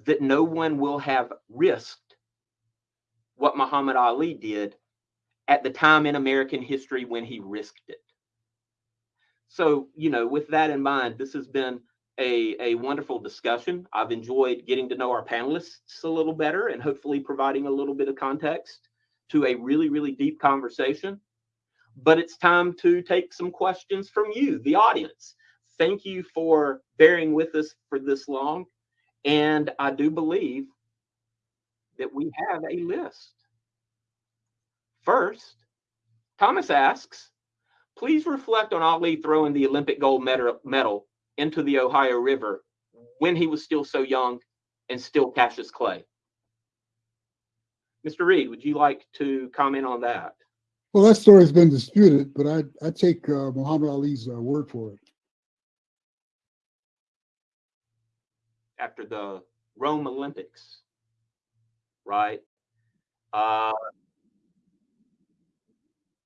That no one will have risked what Muhammad Ali did at the time in American history when he risked it. So, you know, with that in mind, this has been a, a wonderful discussion. I've enjoyed getting to know our panelists a little better and hopefully providing a little bit of context to a really, really deep conversation. But it's time to take some questions from you, the audience. Thank you for bearing with us for this long. And I do believe that we have a list. First, Thomas asks, please reflect on Ali throwing the Olympic gold medal into the Ohio River when he was still so young and still Cassius Clay. Mr. Reed, would you like to comment on that? Well, that story has been disputed, but I, I take uh, Muhammad Ali's uh, word for it. After the Rome Olympics, right? Uh,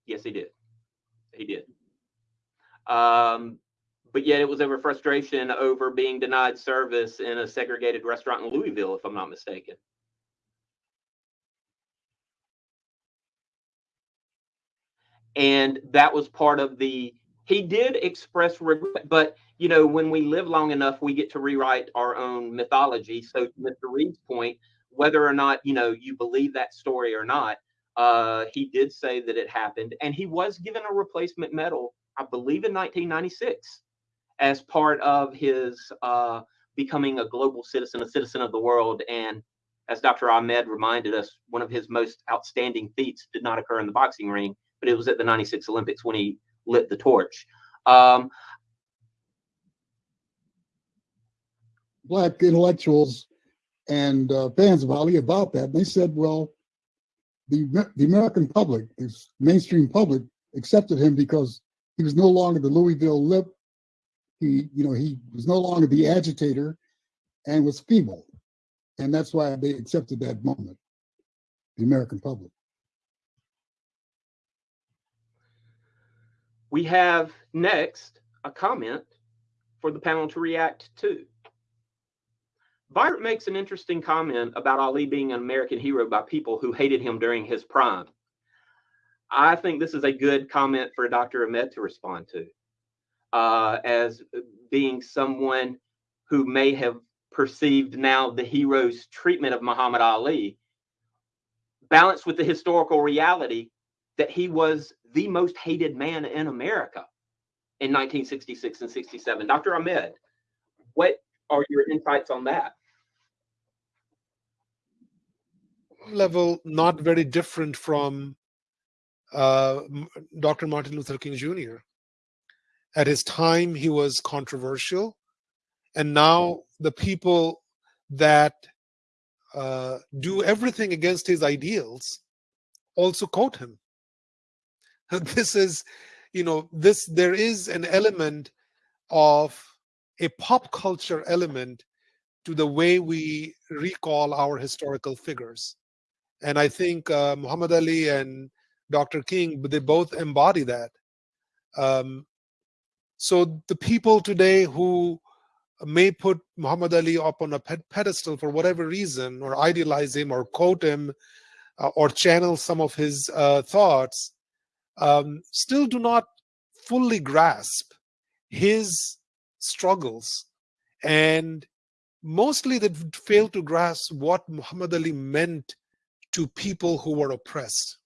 yes, he did. He did. Um, but yet it was over frustration over being denied service in a segregated restaurant in Louisville, if I'm not mistaken. And that was part of the, he did express regret, but you know, when we live long enough, we get to rewrite our own mythology. So, Mr. Reed's point, whether or not you know you believe that story or not, uh, he did say that it happened, and he was given a replacement medal, I believe, in 1996, as part of his uh, becoming a global citizen, a citizen of the world. And as Dr. Ahmed reminded us, one of his most outstanding feats did not occur in the boxing ring, but it was at the 96 Olympics when he lit the torch. Um, Black intellectuals and uh, fans of Ali about that. They said, well, the, the American public, the mainstream public, accepted him because he was no longer the Louisville lip. He, you know, he was no longer the agitator and was feeble. And that's why they accepted that moment, the American public. We have next a comment for the panel to react to. Byron makes an interesting comment about Ali being an American hero by people who hated him during his prime. I think this is a good comment for Dr. Ahmed to respond to, uh, as being someone who may have perceived now the hero's treatment of Muhammad Ali, balanced with the historical reality that he was the most hated man in America in 1966 and 67. Dr. Ahmed, what are your insights on that? Level not very different from uh, Dr. Martin Luther King Jr. At his time, he was controversial. And now the people that uh, do everything against his ideals also quote him. this is you know this there is an element of a pop culture element to the way we recall our historical figures. And i think uh, muhammad ali and dr king they both embody that. Um, So the people today who may put Muhammad Ali up on a pedestal for whatever reason, or idealize him, or quote him, uh, or channel some of his uh, thoughts, um, still do not fully grasp his struggles and mostly they fail to grasp what Muhammad Ali meant to people who were oppressed,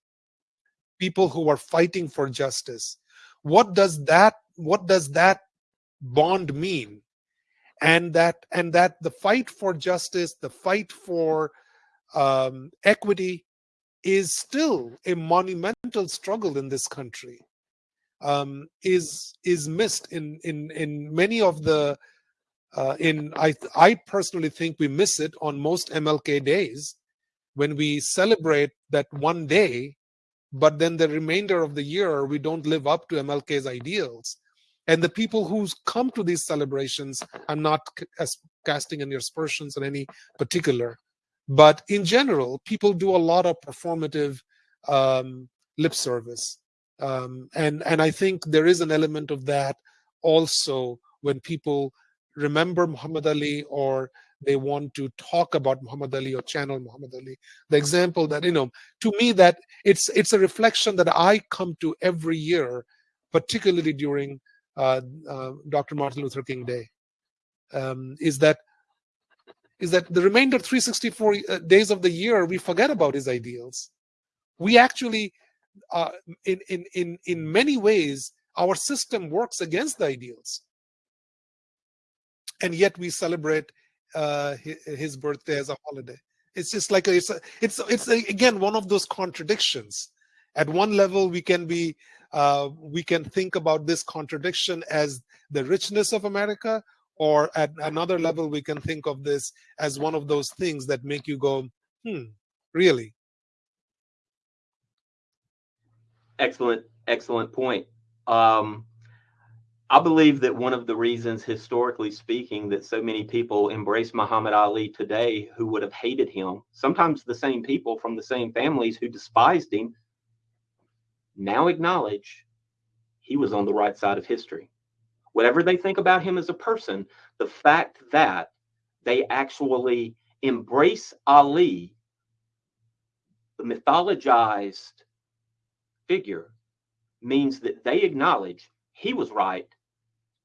people who were fighting for justice. What does that what does that bond mean? And that and that the fight for justice, the fight for um, equity, is still a monumental struggle in this country. Um, is is missed in in in many of the uh, in I I personally think we miss it on most MLK days when we celebrate that one day, but then the remainder of the year we don't live up to MLK's ideals. And the people who come to these celebrations, I'm not casting any aspersions on any particular, but in general, people do a lot of performative um, lip service. Um, and, and I think there is an element of that also when people remember Muhammad Ali or they want to talk about Muhammad Ali or channel Muhammad Ali. The example that, you know, to me that it's it's a reflection that I come to every year, particularly during uh, uh, Dr. Martin Luther King Day, um, is that is that the remainder 364 uh, days of the year we forget about his ideals. We actually, uh, in in in in many ways, our system works against the ideals and yet we celebrate uh, his birthday as a holiday. It's just like a, it's a, it's it's a, again one of those contradictions. At one level, we can be uh, we can think about this contradiction as the richness of America, or at another level, we can think of this as one of those things that make you go, hmm, really. Excellent, excellent point. Um, I believe that one of the reasons, historically speaking, that so many people embrace Muhammad Ali today who would have hated him, sometimes the same people from the same families who despised him, now acknowledge he was on the right side of history. Whatever they think about him as a person, the fact that they actually embrace Ali, the mythologized figure, means that they acknowledge he was right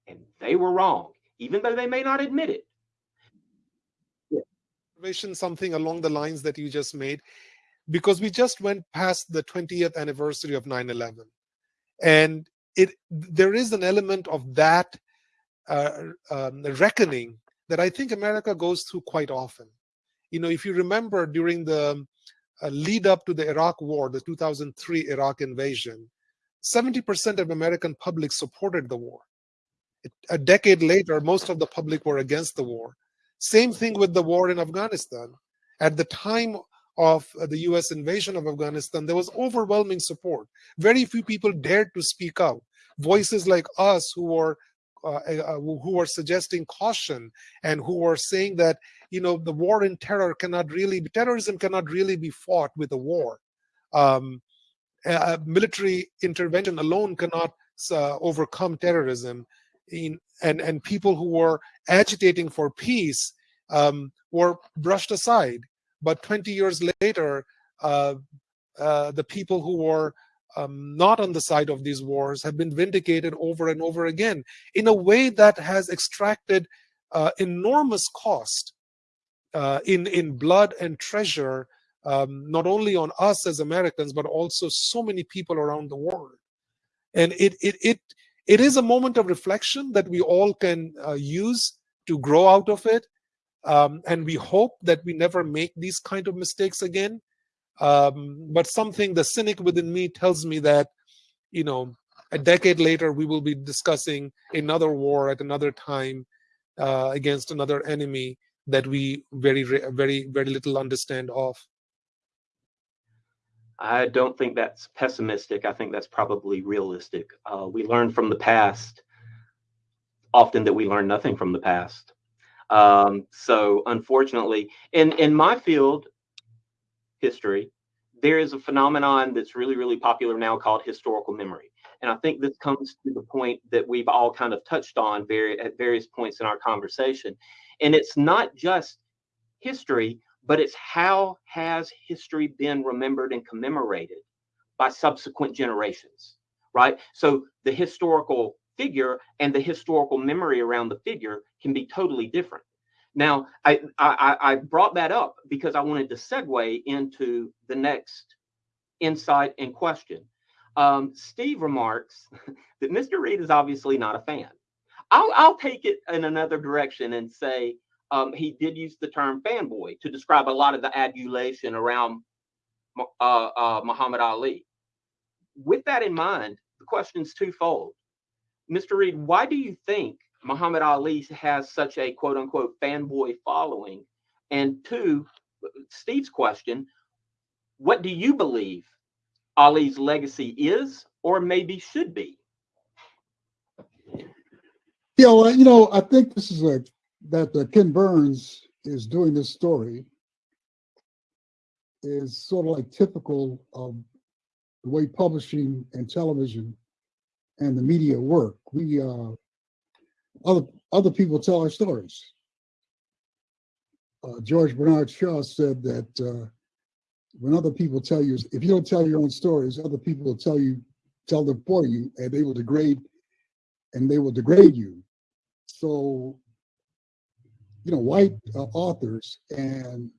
and they were wrong, even though they may not admit it. Something along the lines that you just made, because we just went past the 20th anniversary of 9 11. And it there is an element of that uh, um, reckoning that I think America goes through quite often. You know, if you remember during the uh, lead up to the Iraq war, the 2003 Iraq invasion, 70% of American public supported the war a decade later, most of the public were against the war. Same thing with the war in Afghanistan. At the time of the US invasion of Afghanistan, there was overwhelming support. Very few people dared to speak out. Voices like us who were uh, uh, who were suggesting caution and who were saying that you know the war in terror cannot really terrorism cannot really be fought with a war um, military intervention alone cannot uh, overcome terrorism in, and and people who were agitating for peace um, were brushed aside. But 20 years later, uh, uh, the people who were um, not on the side of these wars have been vindicated over and over again in a way that has extracted uh, enormous cost uh, in in blood and treasure, um, not only on us as Americans but also so many people around the world. And it it it it is a moment of reflection that we all can uh, use to grow out of it. Um, and we hope that we never make these kind of mistakes again. Um, but something, the cynic within me tells me that, you know, a decade later, we will be discussing another war at another time uh, against another enemy that we very, very, very little understand of. I don't think that's pessimistic. I think that's probably realistic. Uh, we learn from the past often that we learn nothing from the past. Um, so unfortunately, in in my field, history, there is a phenomenon that's really really popular now called historical memory. And I think this comes to the point that we've all kind of touched on very, at various points in our conversation. And it's not just history, but it's how has history been remembered and commemorated by subsequent generations, right? So the historical figure and the historical memory around the figure can be totally different. Now, I, I, I brought that up because I wanted to segue into the next insight and question. Um, Steve remarks that Mr. Reed is obviously not a fan. I'll, I'll take it in another direction and say um, he did use the term fanboy to describe a lot of the adulation around uh, uh, Muhammad Ali. With that in mind, the question is twofold. Mr. Reed, why do you think Muhammad Ali has such a quote unquote fanboy following? And two, Steve's question, what do you believe Ali's legacy is or maybe should be? Yeah, well, you know, I think this is a that uh, Ken Burns is doing this story is sort of like typical of the way publishing and television and the media work. We uh, other other people tell our stories. Uh, George Bernard Shaw said that uh, when other people tell you, if you don't tell your own stories, other people will tell you, tell them for you, and they will degrade, and they will degrade you. So, you know, white uh, authors and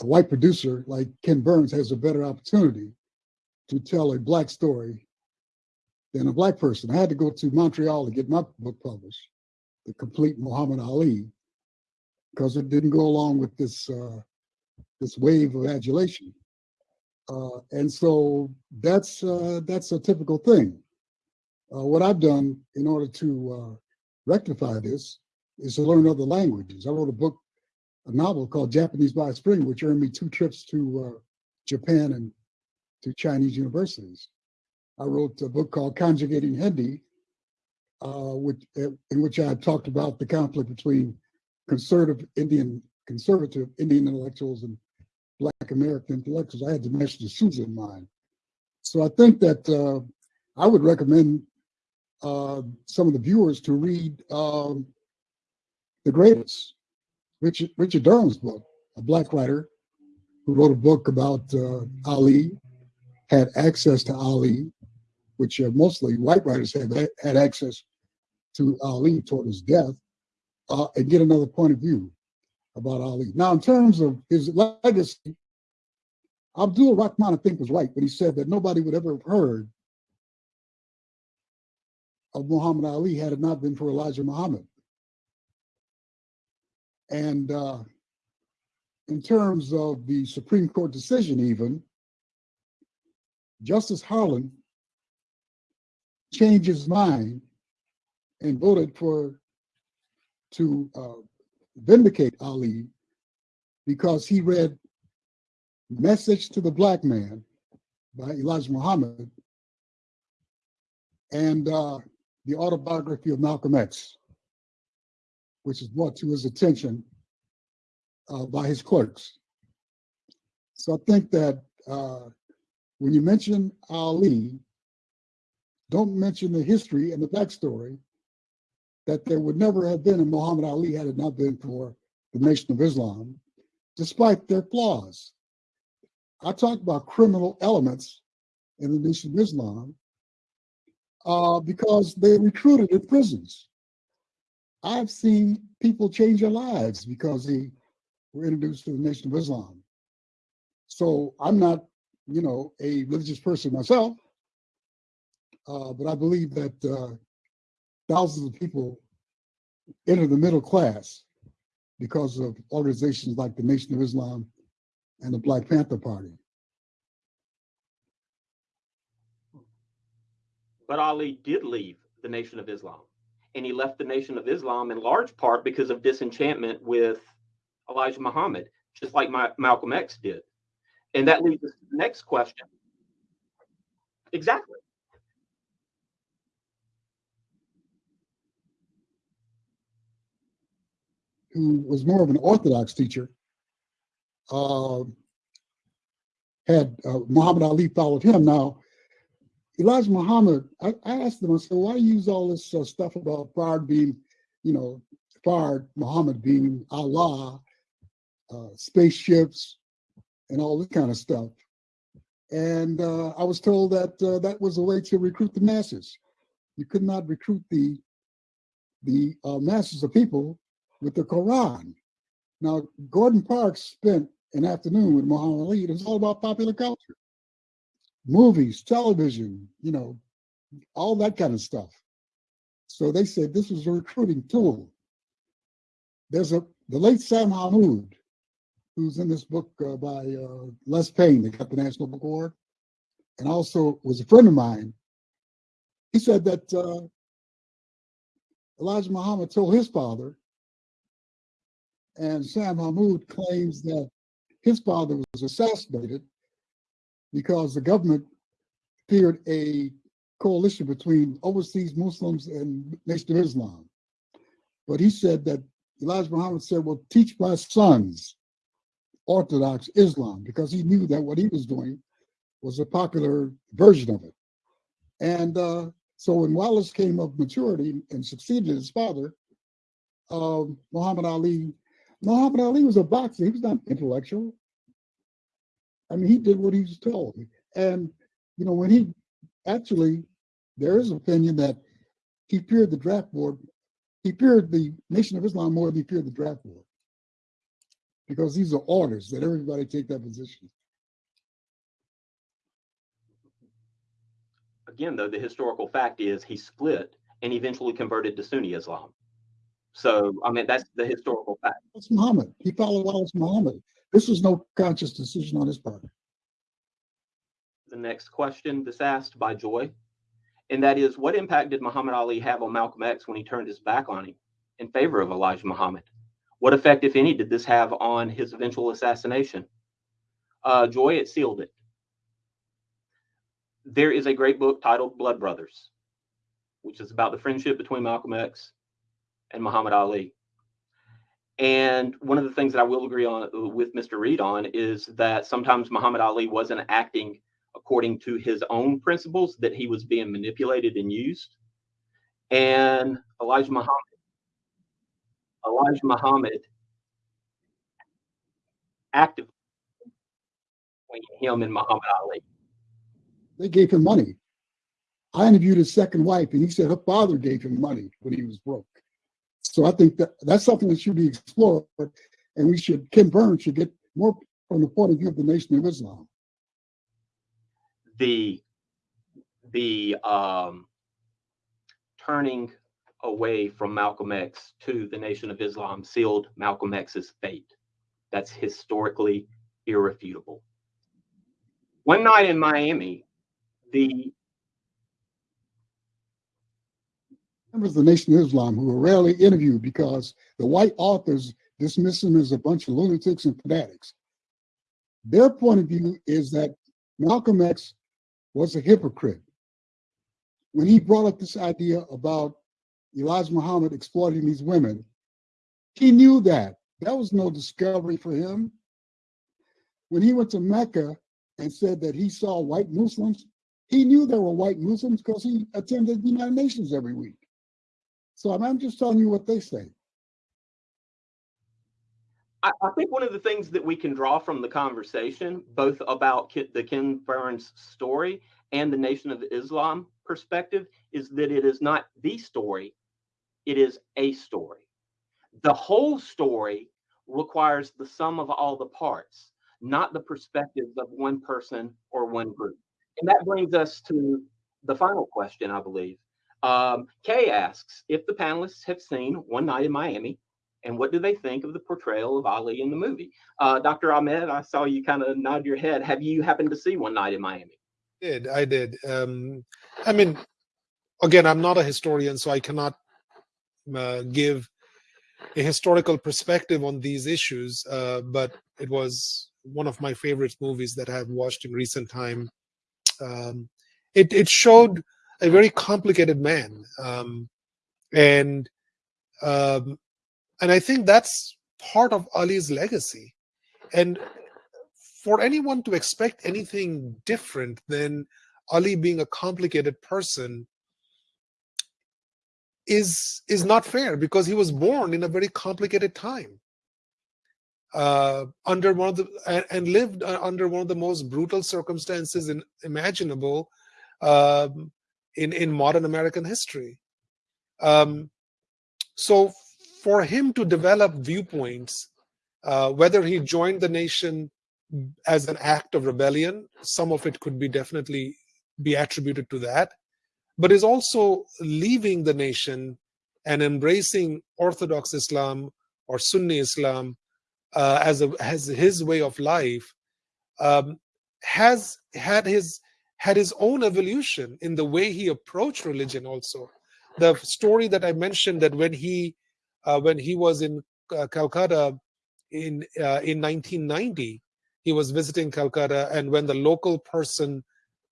a white producer like Ken Burns has a better opportunity to tell a black story than a black person. I had to go to Montreal to get my book published, The Complete Muhammad Ali, because it didn't go along with this uh, this wave of adulation. Uh, and so that's uh, that's a typical thing. Uh, what I've done in order to uh, rectify this is to learn other languages. I wrote a book, a novel called Japanese by Spring, which earned me two trips to uh, Japan and to Chinese universities. I wrote a book called Conjugating Hindi, uh, which, in which I talked about the conflict between conservative Indian conservative Indian intellectuals and Black American intellectuals. I had D'Souza in mind. So I think that uh, I would recommend uh, some of the viewers to read um, The Greatest, Richard, Richard Durham's book, a Black writer who wrote a book about uh, Ali, had access to Ali, which uh, mostly white writers have had access to Ali toward his death, uh, and get another point of view about Ali. Now, in terms of his legacy, Abdul Rahman, I think, was right when he said that nobody would ever have heard of Muhammad Ali had it not been for Elijah Muhammad. And uh, in terms of the Supreme Court decision, even, Justice Harlan changed his mind and voted for to uh, vindicate Ali because he read Message to the Black Man by Elijah Muhammad and uh, the autobiography of Malcolm X, which is brought to his attention uh, by his clerks. So I think that uh, when you mention Ali, don't mention the history and the backstory that there would never have been a Muhammad Ali had it not been for the Nation of Islam, despite their flaws. I talk about criminal elements in the Nation of Islam uh, because they recruited in prisons. I've seen people change their lives because they were introduced to the Nation of Islam. So I'm not, you know, a religious person myself, uh, but I believe that uh, thousands of people enter the middle class because of organizations like the Nation of Islam and the Black Panther Party. But Ali did leave the Nation of Islam. And he left the Nation of Islam in large part because of disenchantment with Elijah Muhammad, just like my, Malcolm X did. And that leads us to the next question. Exactly. Who was more of an Orthodox teacher, uh, had uh, Muhammad Ali followed him. Now, Elijah Muhammad, I, I asked him, I said, why use all this uh, stuff about Fard being, you know, Fard, Muhammad being Allah, uh, spaceships, and all this kind of stuff. And uh, I was told that uh, that was a way to recruit the masses. You could not recruit the the masses of people with the Quran. Now, Gordon Parks spent an afternoon with Muhammad Ali. It was all about popular culture, movies, television, you know, all that kind of stuff. So they said this was a recruiting tool. There's a the late Sam Hamod, who's in this book uh, by uh, Les Payne, that got the National Book Award, and also was a friend of mine. He said that uh, Elijah Muhammad told his father, and Sam Hamod claims that his father was assassinated because the government feared a coalition between overseas Muslims and Nation of Islam. But he said that Elijah Muhammad said, well, teach my sons Orthodox Islam because he knew that what he was doing was a popular version of it. And uh, so when Wallace came of maturity and succeeded his father, uh, Muhammad Ali, Muhammad Ali was a boxer. He was not intellectual. I mean, he did what he was told. And, you know, when he actually, there is an opinion that he feared the draft board. He feared the Nation of Islam more than he feared the draft board because these are orders that everybody take that position. Again, though, the historical fact is he split and eventually converted to Sunni Islam. So, I mean, that's the historical fact. It's Muhammad. He followed Wallace Muhammad. This was no conscious decision on his part. The next question this asked by Joy, and that is, what impact did Muhammad Ali have on Malcolm X when he turned his back on him in favor of Elijah Muhammad? What effect, if any, did this have on his eventual assassination? Uh, Joy, it sealed it. There is a great book titled Blood Brothers, which is about the friendship between Malcolm X and Muhammad Ali. And one of the things that I will agree on uh, with Mr. Reed on is that sometimes Muhammad Ali wasn't acting according to his own principles, that he was being manipulated and used. And Elijah Muhammad Elijah Muhammad actively between him and Muhammad Ali. They gave him money. I interviewed his second wife, and he said her father gave him money when he was broke. So I think that that's something that should be explored, and we should. Ken Burns should get more from the point of view of the Nation of Islam. The the um, turning away from Malcolm X to the Nation of Islam sealed Malcolm X's fate. That's historically irrefutable. One night in Miami, the members of the Nation of Islam who are rarely interviewed because the white authors dismiss them as a bunch of lunatics and fanatics. Their point of view is that Malcolm X was a hypocrite. When he brought up this idea about Elijah Muhammad exploiting these women. He knew that. That was no discovery for him. When he went to Mecca and said that he saw white Muslims, he knew there were white Muslims because he attended the United Nations every week. So I'm just telling you what they say. I, I think one of the things that we can draw from the conversation, both about the Ken Burns story and the Nation of Islam perspective, is that it is not the story, it is a story. The whole story requires the sum of all the parts, not the perspectives of one person or one group. And that brings us to the final question, I believe. Um, Kay asks if the panelists have seen One Night in Miami, and what do they think of the portrayal of Ali in the movie? Uh, Dr. Ahmed, I saw you kind of nod your head. Have you happened to see One Night in Miami? I did I did? Um, I mean, again, I'm not a historian, so I cannot uh, give a historical perspective on these issues, uh, but it was one of my favorite movies that I've watched in recent time. Um, it, it showed a very complicated man, um, and um, and I think that's part of Ali's legacy. And for anyone to expect anything different than Ali being a complicated person is is not fair because he was born in a very complicated time uh, under one of the and, and lived uh, under one of the most brutal circumstances in, imaginable um, in in modern American history. Um, so for him to develop viewpoints, uh, whether he joined the nation as an act of rebellion, some of it could be definitely be attributed to that, but is also leaving the nation and embracing Orthodox Islam or Sunni Islam uh, as a as his way of life um, has had his had his own evolution in the way he approached religion also. The story that i mentioned that when he uh, when he was in uh, calcutta in uh, in 1990 he was visiting calcutta and when the local person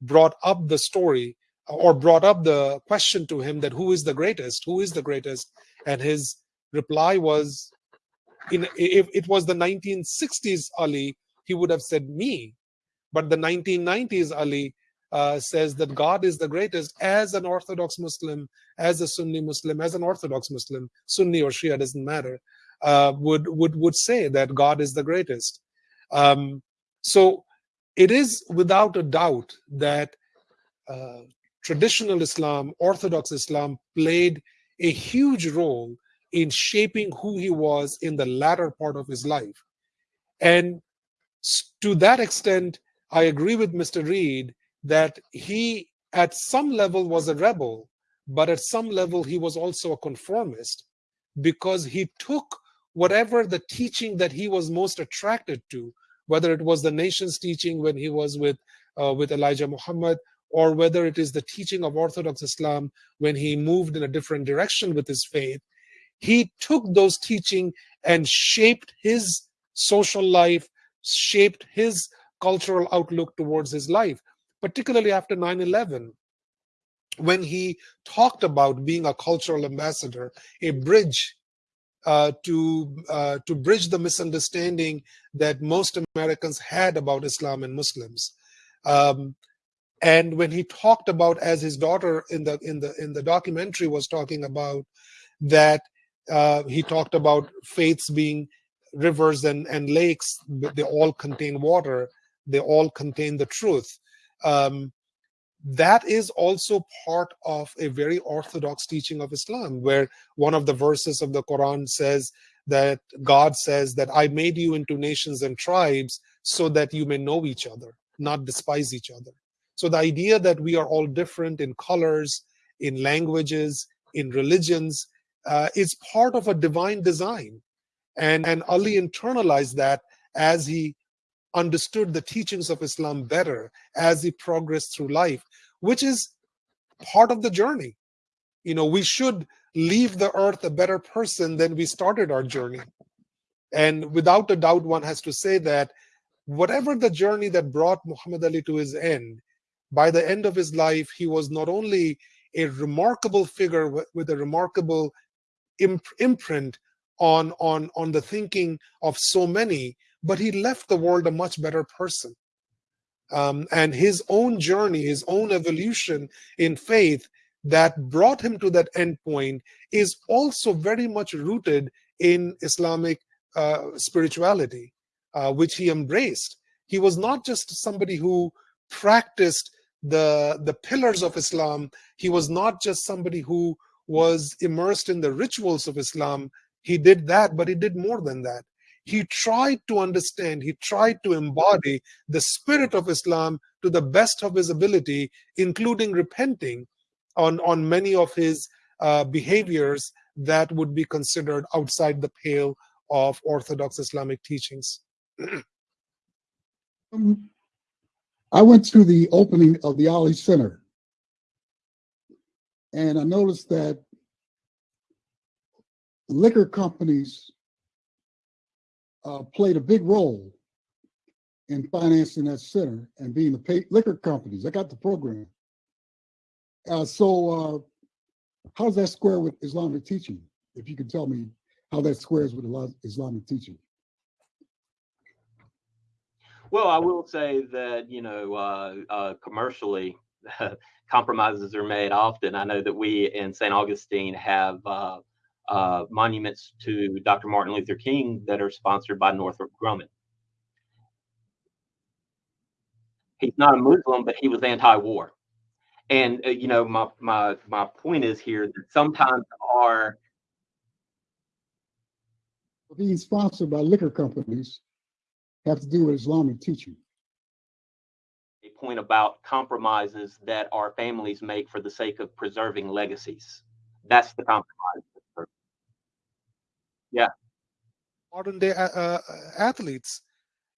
brought up the story or brought up the question to him that who is the greatest who is the greatest? And his reply was in if it was the 1960s ali he would have said me. But the 1990s ali uh, says that god is the greatest as an orthodox muslim as a sunni muslim as an orthodox muslim sunni or shia doesn't matter uh, would would would say that god is the greatest um, so it is without a doubt that uh, traditional islam orthodox islam played a huge role in shaping who he was in the latter part of his life. And to that extent, I agree with Mr. Reed that he, at some level, was a rebel, but at some level, he was also a conformist because he took whatever the teaching that he was most attracted to, whether it was the nation's teaching when he was with, uh, with Elijah Muhammad, or whether it is the teaching of Orthodox Islam when he moved in a different direction with his faith, he took those teaching and shaped his social life, shaped his cultural outlook towards his life, particularly after 9 11, when he talked about being a cultural ambassador, a bridge uh, to uh, to bridge the misunderstanding that most Americans had about Islam and Muslims. Um, and when he talked about, as his daughter in the in the in the documentary was talking about, that uh, he talked about faiths being rivers and, and lakes, they all contain water, they all contain the truth. Um, that is also part of a very orthodox teaching of Islam, where one of the verses of the Quran says that God says that I made you into nations and tribes so that you may know each other, not despise each other. So the idea that we are all different in colors, in languages, in religions, uh, is part of a divine design. And, and Ali internalized that as he understood the teachings of Islam better, as he progressed through life, which is part of the journey. You know, we should leave the earth a better person than we started our journey. And without a doubt, one has to say that whatever the journey that brought Muhammad Ali to his end, by the end of his life, he was not only a remarkable figure with a remarkable imprint on on on the thinking of so many but he left the world a much better person. Um, and his own journey his own evolution in faith that brought him to that endpoint is also very much rooted in islamic uh, spirituality uh, which he embraced. He was not just somebody who practiced the the pillars of islam. He was not just somebody who was immersed in the rituals of Islam, he did that, but he did more than that. He tried to understand, he tried to embody the spirit of Islam to the best of his ability, including repenting on, on many of his uh, behaviors that would be considered outside the pale of Orthodox Islamic teachings. um, I went to the opening of the Ali Center and I noticed that liquor companies uh, played a big role in financing that center and being the liquor companies. I got the program. Uh, so uh, how does that square with Islamic teaching? If you could tell me how that squares with Islamic teaching. Well, I will say that, you know, uh, uh, commercially, compromises are made often. I know that we in St. Augustine have uh, monuments to Dr. Martin Luther King that are sponsored by Northrop Grumman. He's not a Muslim, but he was anti-war. And uh, you know, my my my point is here that sometimes our being sponsored by liquor companies have to do with Islamic teaching. a point about compromises that our families make for the sake of preserving legacies. That's the compromise. Yeah. modern day uh, athletes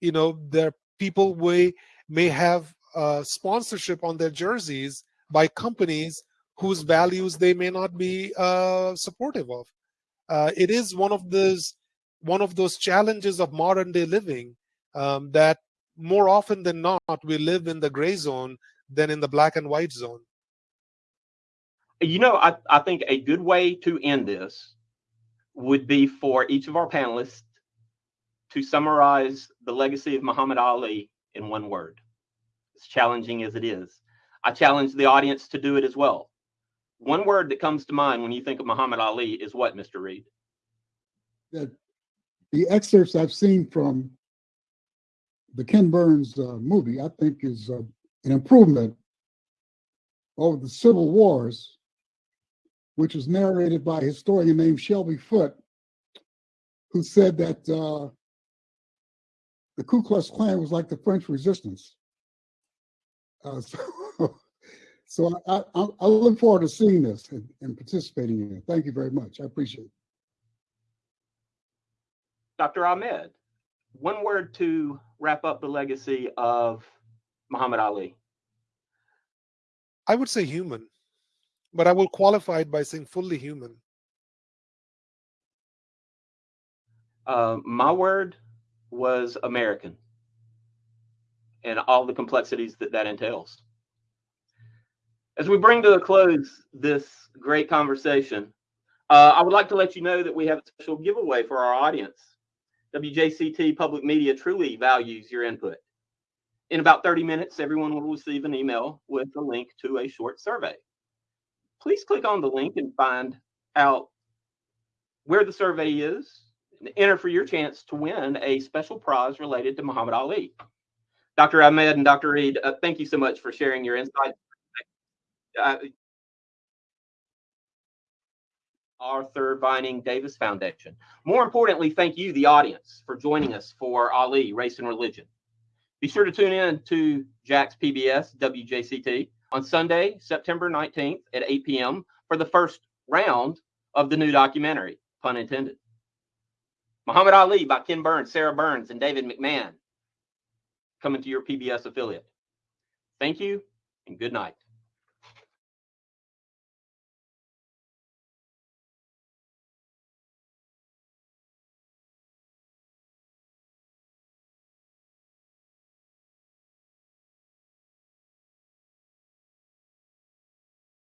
you know their people may may have uh, sponsorship on their jerseys by companies whose values they may not be uh, supportive of uh, it is one of those one of those challenges of modern day living um, that more often than not we live in the gray zone than in the black and white zone You know, I, I think a good way to end this would be for each of our panelists to summarize the legacy of Muhammad Ali in one word. As challenging as it is, I challenge the audience to do it as well. One word that comes to mind when you think of Muhammad Ali is what, Mr. Reed? That the excerpts I've seen from the Ken Burns uh, movie, I think, is uh, an improvement over the Civil Wars, which was narrated by a historian named Shelby Foote, who said that uh, the Ku Klux Klan was like the French Resistance. Uh, so, so I, I, I look forward to seeing this and, and participating in it. Thank you very much. I appreciate it. Dr. Ahmed, one word to wrap up the legacy of Muhammad Ali. i would say human but i will qualify it by saying fully human Uh, my word was American and all the complexities that that entails. As we bring to a close this great conversation, uh, I would like to let you know that we have a special giveaway for our audience. WJCT Public Media truly values your input. In about 30 minutes, everyone will receive an email with a link to a short survey. Please click on the link and find out where the survey is, and enter for your chance to win a special prize related to Muhammad Ali. Dr. Ahmed and Dr. Reed, uh, thank you so much for sharing your insights. Uh, Arthur Vining Davis Foundation. More importantly, thank you, the audience, for joining us for Ali, Race and Religion. Be sure to tune in to Jack's PBS WJCT on Sunday, September 19th at 8 p.m. for the first round of the new documentary, pun intended. Muhammad Ali by Ken Burns, Sarah Burns, and David McMahon coming to your PBS affiliate. Thank you and good night.